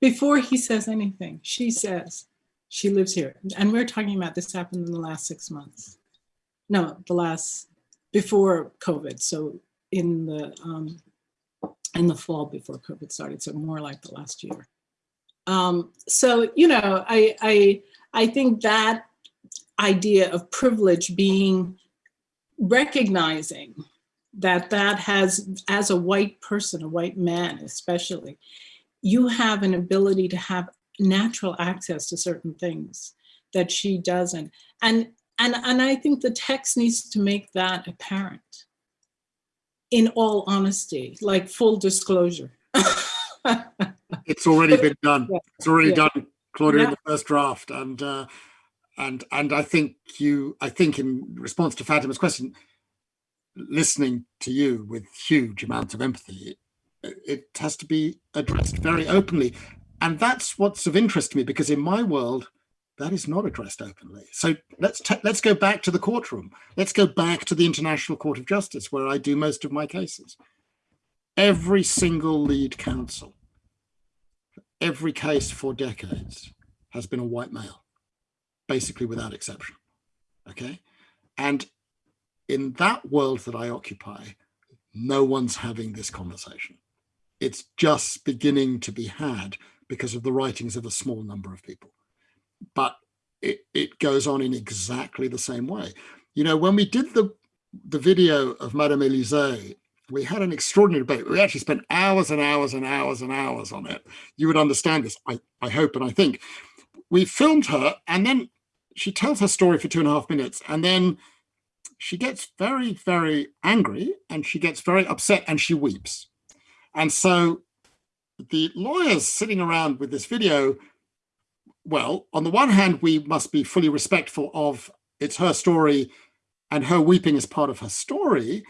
Speaker 3: Before he says anything, she says she lives here. And we're talking about this happened in the last six months. No, the last, before COVID. So in the, um, in the fall before COVID started. So more like the last year. Um, so, you know, I, I, I think that idea of privilege being recognizing that that has, as a white person, a white man especially, you have an ability to have natural access to certain things that she doesn't. And, and, and I think the text needs to make that apparent in all honesty, like full disclosure.
Speaker 4: it's already been done.
Speaker 3: Yeah.
Speaker 4: It's already
Speaker 3: Yeah.
Speaker 4: done, Claudia, in the first draft. And uh, and and I think you, I think in response to Fatima's question, listening to you with huge amounts of empathy, it, has to be addressed very openly. And that's what's of interest to me because in my world, that is not addressed openly. So let's let's go back to the courtroom. Let's go back to the International Court of Justice, where I do most of my cases. Every single lead counsel, every case for decades, has been a white male, basically without exception. Okay, and in that world that I occupy, no one's having this conversation. It's just beginning to be had because of the writings of a small number of people but it, it goes on in exactly the same way. You know, when we did the, the video of Madame Elysé, we had an extraordinary debate. We actually spent hours and hours and hours and hours on it. You would understand this, I, I hope and I think. We filmed her and then she tells her story for two and a half minutes and then she gets very, very angry and she gets very upset and she weeps. And so the lawyers sitting around with this video well, on the one hand, we must be fully respectful of it's her story and her weeping is part of her story.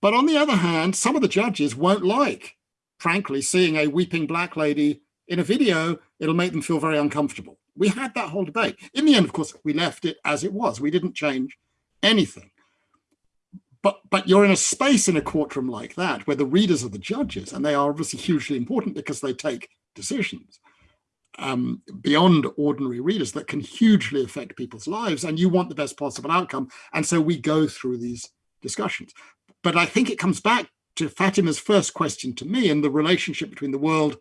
Speaker 4: But on the other hand, some of the judges won't like, frankly, seeing a weeping black lady in a video. It'll make them feel very uncomfortable. We had that whole debate. In the end, of course, we left it as it was. We didn't change anything. But, but you're in a space in a courtroom like that where the readers are the judges and they are obviously hugely important because they take decisions um, beyond ordinary readers that can hugely affect people's lives and you want the best possible outcome. And so we go through these discussions. But I think it comes back to Fatima's first question to me and the relationship between the world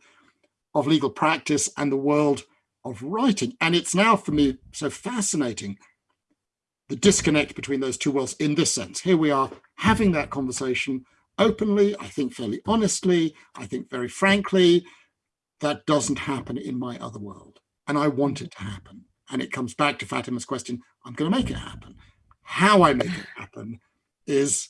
Speaker 4: of legal practice and the world of writing. And it's now for me so fascinating, the disconnect between those two worlds in this sense. Here we are having that conversation openly, I think fairly honestly, I think very frankly, that doesn't happen in my other world. And I want it to happen. And it comes back to Fatima's question, I'm going to make it happen. How I make it happen is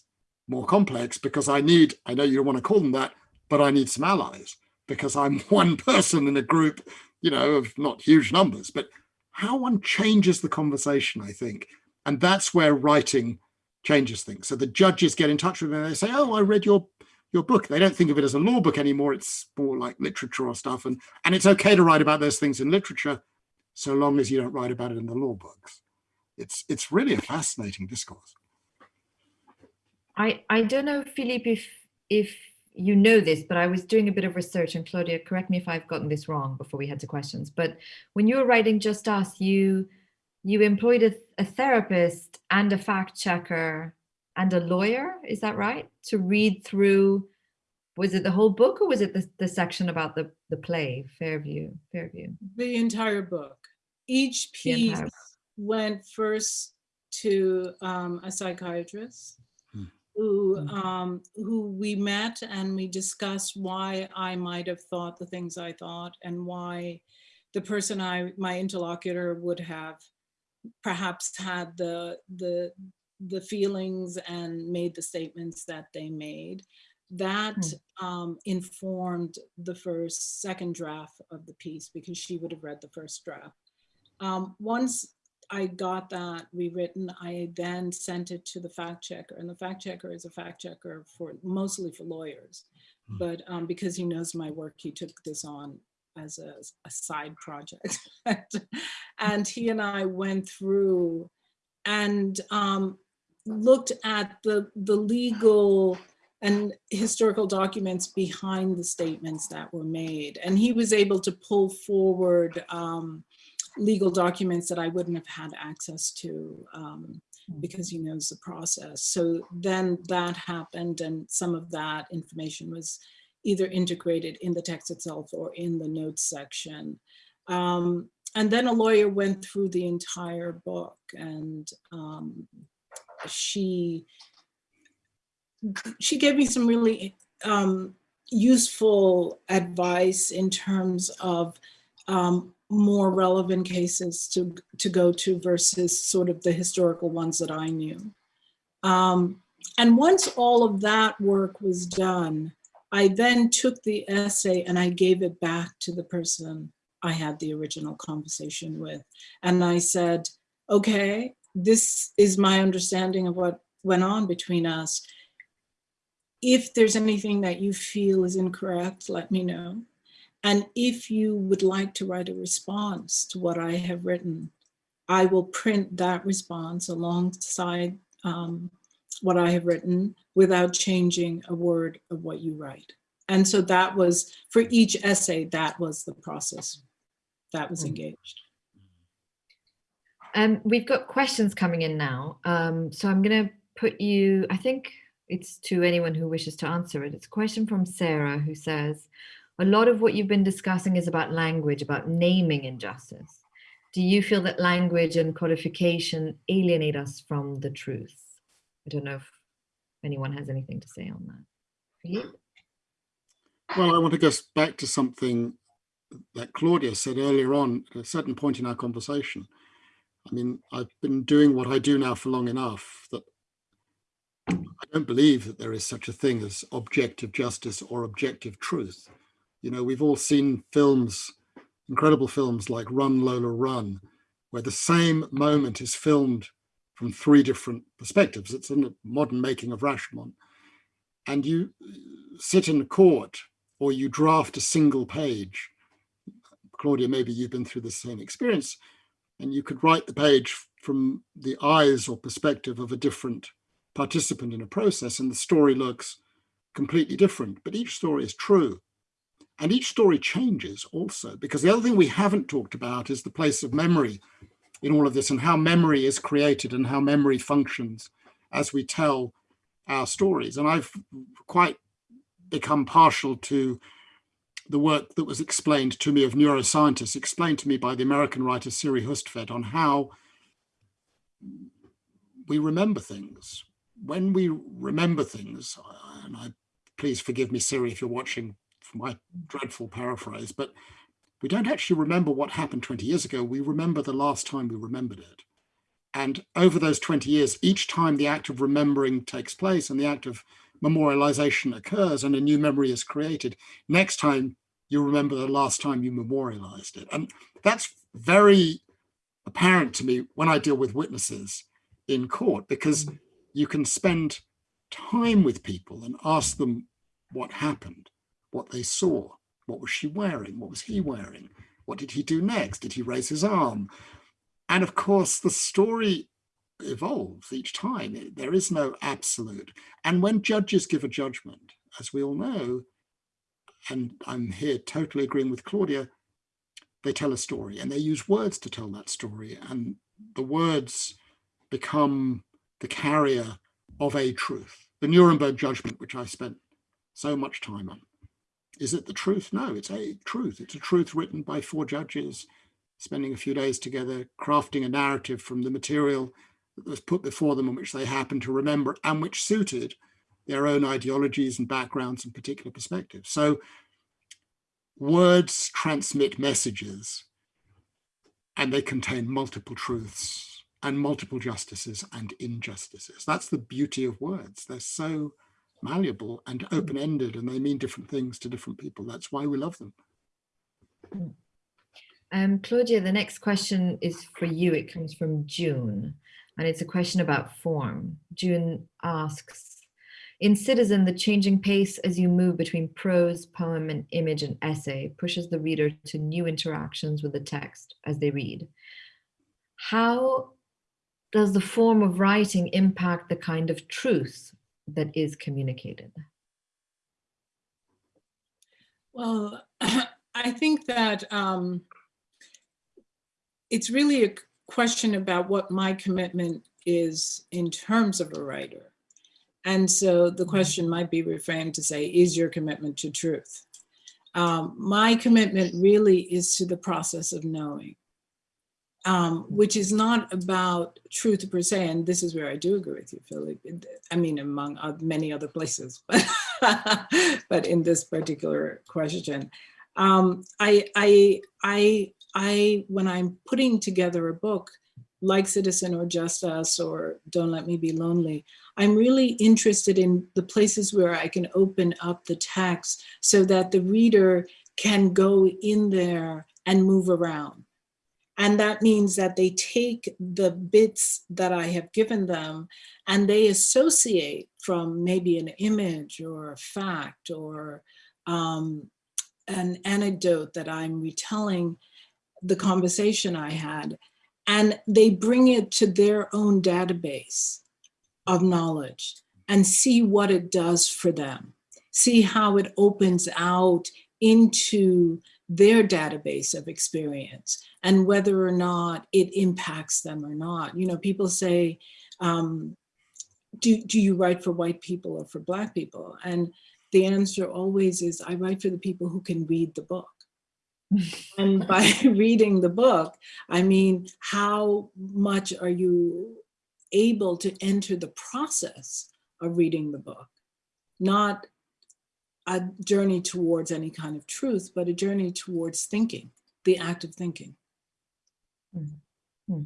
Speaker 4: more complex because I need, I know you don't want to call them that, but I need some allies because I'm one person in a group, you know, of not huge numbers, but how one changes the conversation, I think. And that's where writing changes things. So the judges get in touch with me and they say, oh, I read your your book. They don't think of it as a law book anymore. It's more like literature or stuff. And, and it's okay to write about those things in literature, so long as you don't write about it in the law books. It's, it's really a fascinating discourse.
Speaker 2: I, I don't know, Philippe, if, if you know this, but I was doing a bit of research and Claudia, correct me if I've gotten this wrong before we head to questions. But when you were writing Just Us, you, you employed a, a therapist and a fact checker and a lawyer, is that right? To read through, was it the whole book or was it the, the section about the, the play, Fairview, Fairview?
Speaker 3: The entire book. each piece
Speaker 2: entire-
Speaker 3: went first to um, a psychiatrist
Speaker 4: Hmm.
Speaker 3: who
Speaker 2: Hmm.
Speaker 3: um, who we met and we discussed why I might have thought the things I thought and why the person I my interlocutor would have perhaps had the the the feelings and made the statements that they made that um, informed the first second draft of the piece because she would have read the first draft um, once I got that rewritten, I then sent it to the fact checker, and the fact checker is a fact checker for mostly for lawyers.
Speaker 4: Hmm.
Speaker 3: But um, because he knows my work, he took this on as a, a side project. and he and I went through and um, looked at the, the legal and historical documents behind the statements that were made. And he was able to pull forward um, legal documents that I wouldn't have had access to um,
Speaker 2: Mm.
Speaker 3: because he knows the process. So then that happened and some of that information was either integrated in the text itself or in the notes section. Um, and then a lawyer went through the entire book and um, she she gave me some really um, useful advice in terms of um, more relevant cases to, to go to versus sort of the historical ones that I knew. Um, and once all of that work was done, I then took the essay and I gave it back to the person I had the original conversation with. And I said, okay, this is my understanding of what went on between us. If there's anything that you feel is incorrect, let me know. And if you would like to write a response to what I have written, I will print that response alongside um, what I have written without changing a word of what you write. And so that was, for each essay, that was the process that was
Speaker 2: Mm.
Speaker 3: engaged.
Speaker 2: Um, we've got questions coming in now. Um, so I'm going to put you, I think it's to anyone who wishes to answer it. It's a question from Sarah who says, a lot of what you've been discussing is about language, about naming injustice. Do you feel that language and codification alienate us from the truth? I don't know if anyone has anything to say on that. Philippe?
Speaker 4: Well, I want to go back to something that Claudia said earlier on at a certain point in our conversation. I mean, I've been doing what I do now for long enough that I don't believe that there is such a thing as objective justice or objective truth. You know, we've all seen films, incredible films like Run Lola Run, where the same moment is filmed from three different perspectives. It's a modern making of Rashomon. And you sit in a court or you draft a single page. Claudia, maybe you've been through the same experience and you could write the page from the eyes or perspective of a different participant in a process and the story looks completely different, but each story is true. And each story changes also, because the other thing we haven't talked about is the place of memory in all of this and how memory is created and how memory functions as we tell our stories. And I've quite become partial to the work that was explained to me of neuroscientists, explained to me by the American writer Siri Hustvedt on how we remember things. When we remember things, and I please forgive me, Siri, if you're watching for my dreadful paraphrase, but we don't actually remember what happened 20 years ago. We remember the last time we remembered it. And over those 20 years, each time the act of remembering takes place and the act of memorialization occurs and a new memory is created, next time you remember the last time you memorialized it. And that's very apparent to me when I deal with witnesses in court, because mm-hmm. you can spend time with people and ask them what happened, what they saw, what was she wearing, what was he wearing, what did he do next, did he raise his arm? And of course, the story evolves each time. There is no absolute. And when judges give a judgment, as we all know, and I'm here totally agreeing with Claudia, they tell a story and they use words to tell that story. And the words become the carrier of a truth. The Nuremberg judgment, which I spent so much time on. Is it the truth? No, it's a truth. It's a truth written by four judges spending a few days together, crafting a narrative from the material that was put before them and which they happened to remember and which suited their own ideologies and backgrounds and particular perspectives. So words transmit messages and they contain multiple truths and multiple justices and injustices. That's the beauty of words. They're so malleable and open-ended and they mean different things to different people. That's why we love them.
Speaker 2: Um, Claudia, the next question is for you. It comes from June, and it's a question about form. June asks, in Citizen, the changing pace as you move between prose, poem, and image and essay pushes the reader to new interactions with the text as they read. How does the form of writing impact the kind of truth that is communicated?
Speaker 3: Well, I think that um, it's really a question about what my commitment is in terms of a writer. And so the mm-hmm. question might be reframed to say, is your commitment to truth? Um, my commitment really is to the process of knowing, um, which is not about truth per se. And this is where I do agree with you, Philip. I mean, among many other places, but, but in this particular question. Um, I, I, I, I, when I'm putting together a book, like Citizen or Just Us or Don't Let Me Be Lonely, I'm really interested in the places where I can open up the text so that the reader can go in there and move around. And that means that they take the bits that I have given them and they associate from maybe an image or a fact or um, an anecdote that I'm retelling the conversation I had, and they bring it to their own database of knowledge and see what it does for them, see how it opens out into their database of experience and whether or not it impacts them or not. You know, people say, um, do, do you write for white people or for black people? And the answer always is I write for the people who can read the book. and by reading the book, I mean, how much are you able to enter the process of reading the book? Not a journey towards any kind of truth, but a journey towards thinking, the act of thinking. Mm
Speaker 2: -hmm.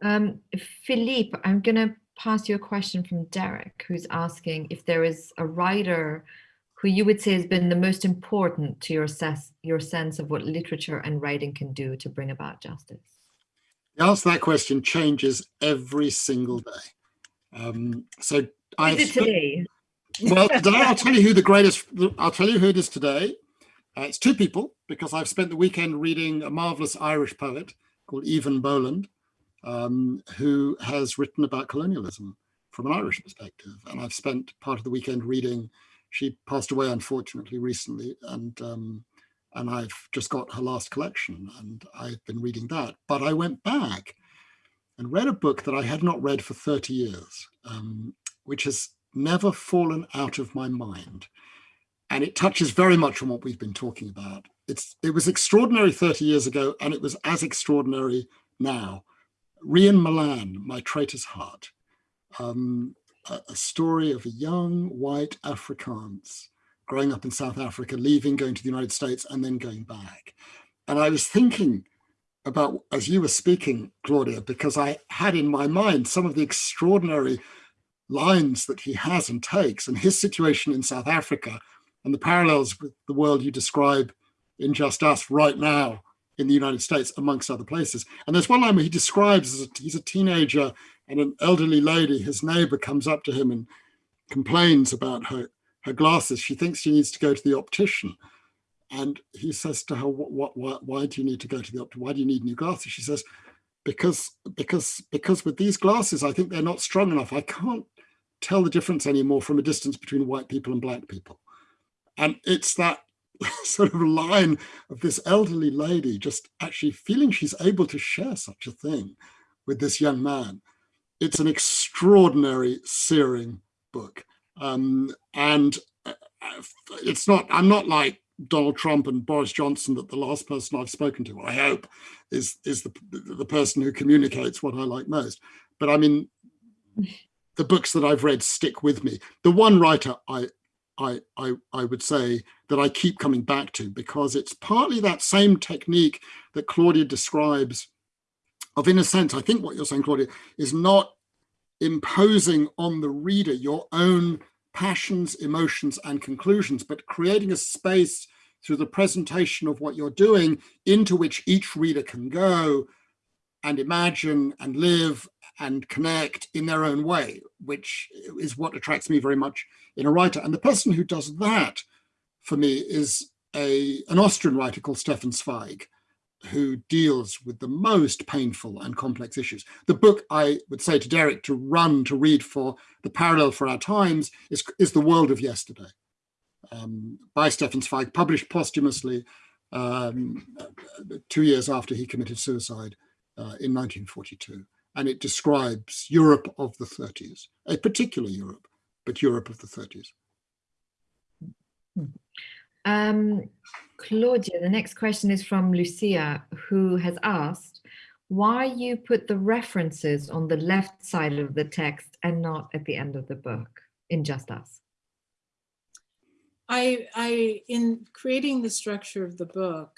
Speaker 2: um, Philippe, I'm going to pass you a question from Derek, who's asking if there is a writer who you would say has been the most important to your, ses your sense of what literature and writing can do to bring about justice?
Speaker 4: The answer to that question changes every single day. Um, so I
Speaker 2: is it today?
Speaker 4: Well, today I'll tell you who the greatest, I'll tell you who it is today. Uh, it's two people because I've spent the weekend reading a marvelous Irish poet called Eavan Boland, um, who has written about colonialism from an Irish perspective. And I've spent part of the weekend reading, she passed away unfortunately recently, and um, and I've just got her last collection and I've been reading that. But I went back and read a book that I had not read for 30 years, um, which has never fallen out of my mind. And it touches very much on what we've been talking about. It's, it was extraordinary 30 years ago, and it was as extraordinary now. Rian Malan, My Traitor's Heart, um, a, a, story of a young white Afrikaans growing up in South Africa, leaving, going to the United States, and then going back. And I was thinking about, as you were speaking, Claudia, because I had in my mind some of the extraordinary lines that he has and takes, and his situation in South Africa, and the parallels with the world you describe in Just Us right now in the United States, amongst other places. And there's one line where he describes a, he's a teenager and an elderly lady, his neighbor comes up to him and complains about her, her glasses. She thinks she needs to go to the optician. And he says to her, what, what, why, why do you need to go to the optician? Why do you need new glasses? She says, because, because, because with these glasses, I think they're not strong enough. I can't tell the difference anymore from a distance between white people and black people. And it's that sort of line of this elderly lady just actually feeling she's able to share such a thing with this young man. It's an extraordinary, searing book. Um, and uh, it's not, I'm not like Donald Trump and Boris Johnson that the last person I've spoken to, I hope, is is the the person who communicates what I like most. But I mean, the books that I've read stick with me. The one writer I I I I would say that I keep coming back to because it's partly that same technique that Claudia describes of in a sense, I think what you're saying, Claudia, is not imposing on the reader your own passions, emotions, and conclusions, but creating a space through the presentation of what you're doing into which each reader can go and imagine and live and connect in their own way, which is what attracts me very much in a writer. And the person who does that for me is a, an Austrian writer called Stefan Zweig, who deals with the most painful and complex issues. The book I would say to Derek to run to read for the parallel for our times is, is The World of Yesterday um, by Stefan Zweig, published posthumously um, two years after he committed suicide uh, in 1942. And it describes Europe of the 30s, a particular Europe, but Europe of the 30s.
Speaker 2: Um, Claudia, the next question is from Lucia, who has asked why you put the references on the left side of the text and not at the end of the book in Just Us.
Speaker 3: I, I, in creating the structure of the book,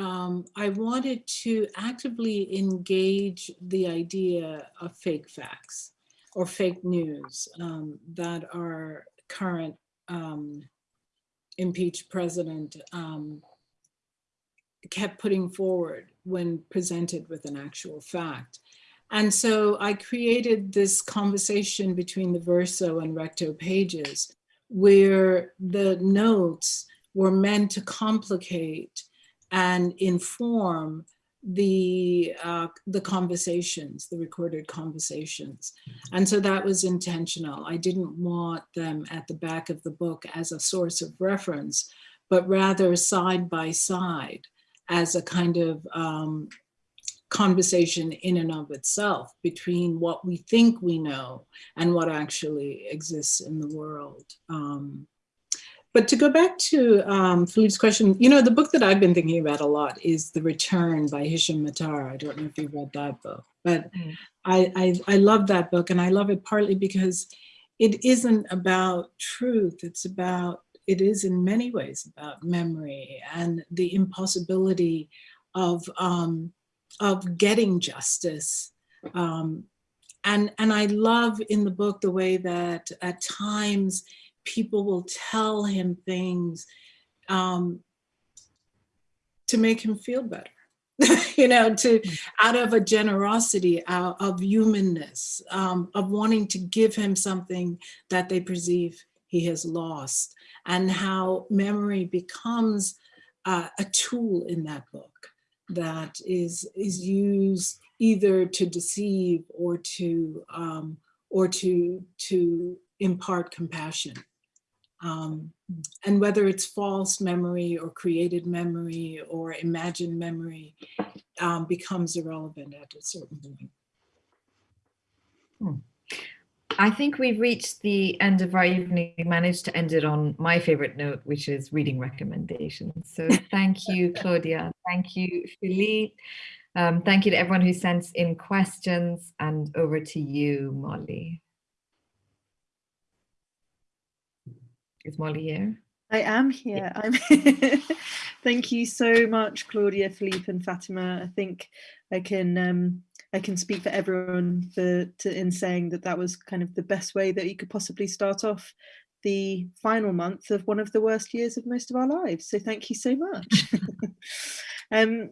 Speaker 3: um, I wanted to actively engage the idea of fake facts or fake news um, that our current um, impeached president um, kept putting forward when presented with an actual fact. And so I created this conversation between the verso and recto pages where the notes were meant to complicate and inform the uh, the conversations, the recorded conversations. And so that was intentional. I didn't want them at the back of the book as a source of reference, but rather side by side as a kind of um, conversation in and of itself between what we think we know and what actually exists in the world. Um, but to go back to um, Philippe's question, you know, the book that I've been thinking about a lot is The Return by Hisham Matar. I don't know if you've read that book, but mm. I, I, I love that book and I love it partly because it isn't about truth. It's about, it is in many ways about memory and the impossibility of, um, of getting justice. Um, and, and I love in the book the way that at times people will tell him things um, to make him feel better. you know, to mm. out of a generosity of humanness, um, of wanting to give him something that they perceive he has lost, and how memory becomes uh, a tool in that book that is is used either to deceive or to um, or to to impart compassion. Um, and whether it's false memory or created memory or imagined memory um, becomes irrelevant at a certain point.
Speaker 2: Hmm. I think we've reached the end of our evening. We managed to end it on my favorite note, which is reading recommendations. So thank you, Claudia. Thank you, Philippe. Um, thank you to everyone who sent in questions and over to you, Molly. Is Molly here?
Speaker 1: I am here. I'm here. Thank you so much, Claudia, Philippe, and Fatima. I think I can um, I can speak for everyone for to, in saying that that was kind of the best way that you could possibly start off the final month of one of the worst years of most of our lives. So thank you so much. um,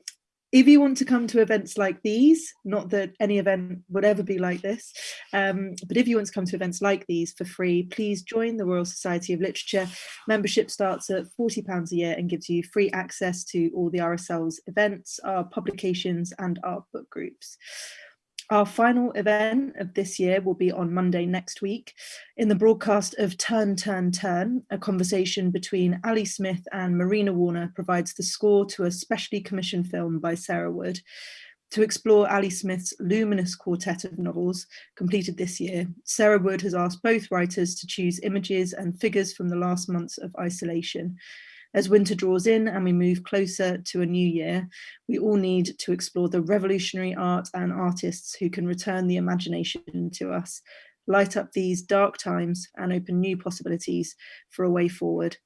Speaker 1: if you want to come to events like these, not that any event would ever be like this, um, but if you want to come to events like these for free, please join the Royal Society of Literature. Membership starts at £40 a year and gives you free access to all the RSL's events, our publications and our book groups. Our final event of this year will be on Monday next week in the broadcast of Turn, Turn, Turn, a conversation between Ali Smith and Marina Warner provides the score to a specially commissioned film by Sarah Wood. To explore Ali Smith's luminous quartet of novels completed this year, Sarah Wood has asked both writers to choose images and figures from the last months of isolation As winter draws in and we move closer to a new year, we all need to explore the revolutionary art and artists who can return the imagination to us, light up these dark times and open new possibilities for a way forward.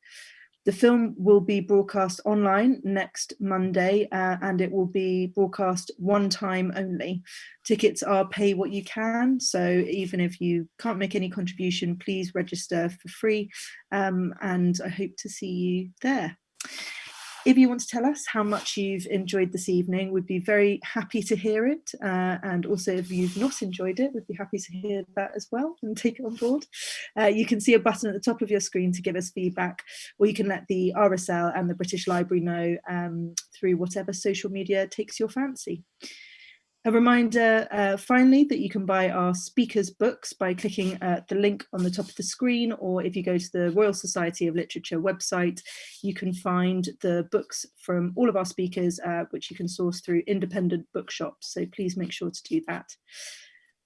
Speaker 1: The film will be broadcast online next Monday uh, and it will be broadcast one time only. Tickets are pay what you can, so even if you can't make any contribution, please register for free um, and I hope to see you there. If you want to tell us how much you've enjoyed this evening, we'd be very happy to hear it. Uh, and also if you've not enjoyed it, we'd be happy to hear that as well and take it on board. Uh, you can see a button at the top of your screen to give us feedback, or you can let the RSL and the British Library know um, through whatever social media takes your fancy. A reminder, uh, finally, that you can buy our speakers books by clicking uh, the link on the top of the screen, or if you go to the Royal Society of Literature website, you can find the books from all of our speakers, uh, which you can source through independent bookshops. So please make sure to do that.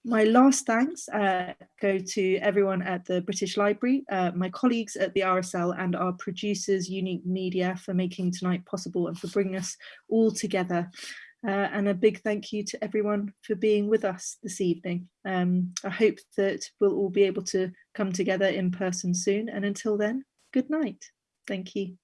Speaker 1: My last thanks uh, go to everyone at the British Library, uh, my colleagues at the RSL and our producers, Unique Media, for making tonight possible and for bringing us all together. Uh, and a big thank you to everyone for being with us this evening. Um, I hope that we'll all be able to come together in person soon. And until then, good night. Thank you.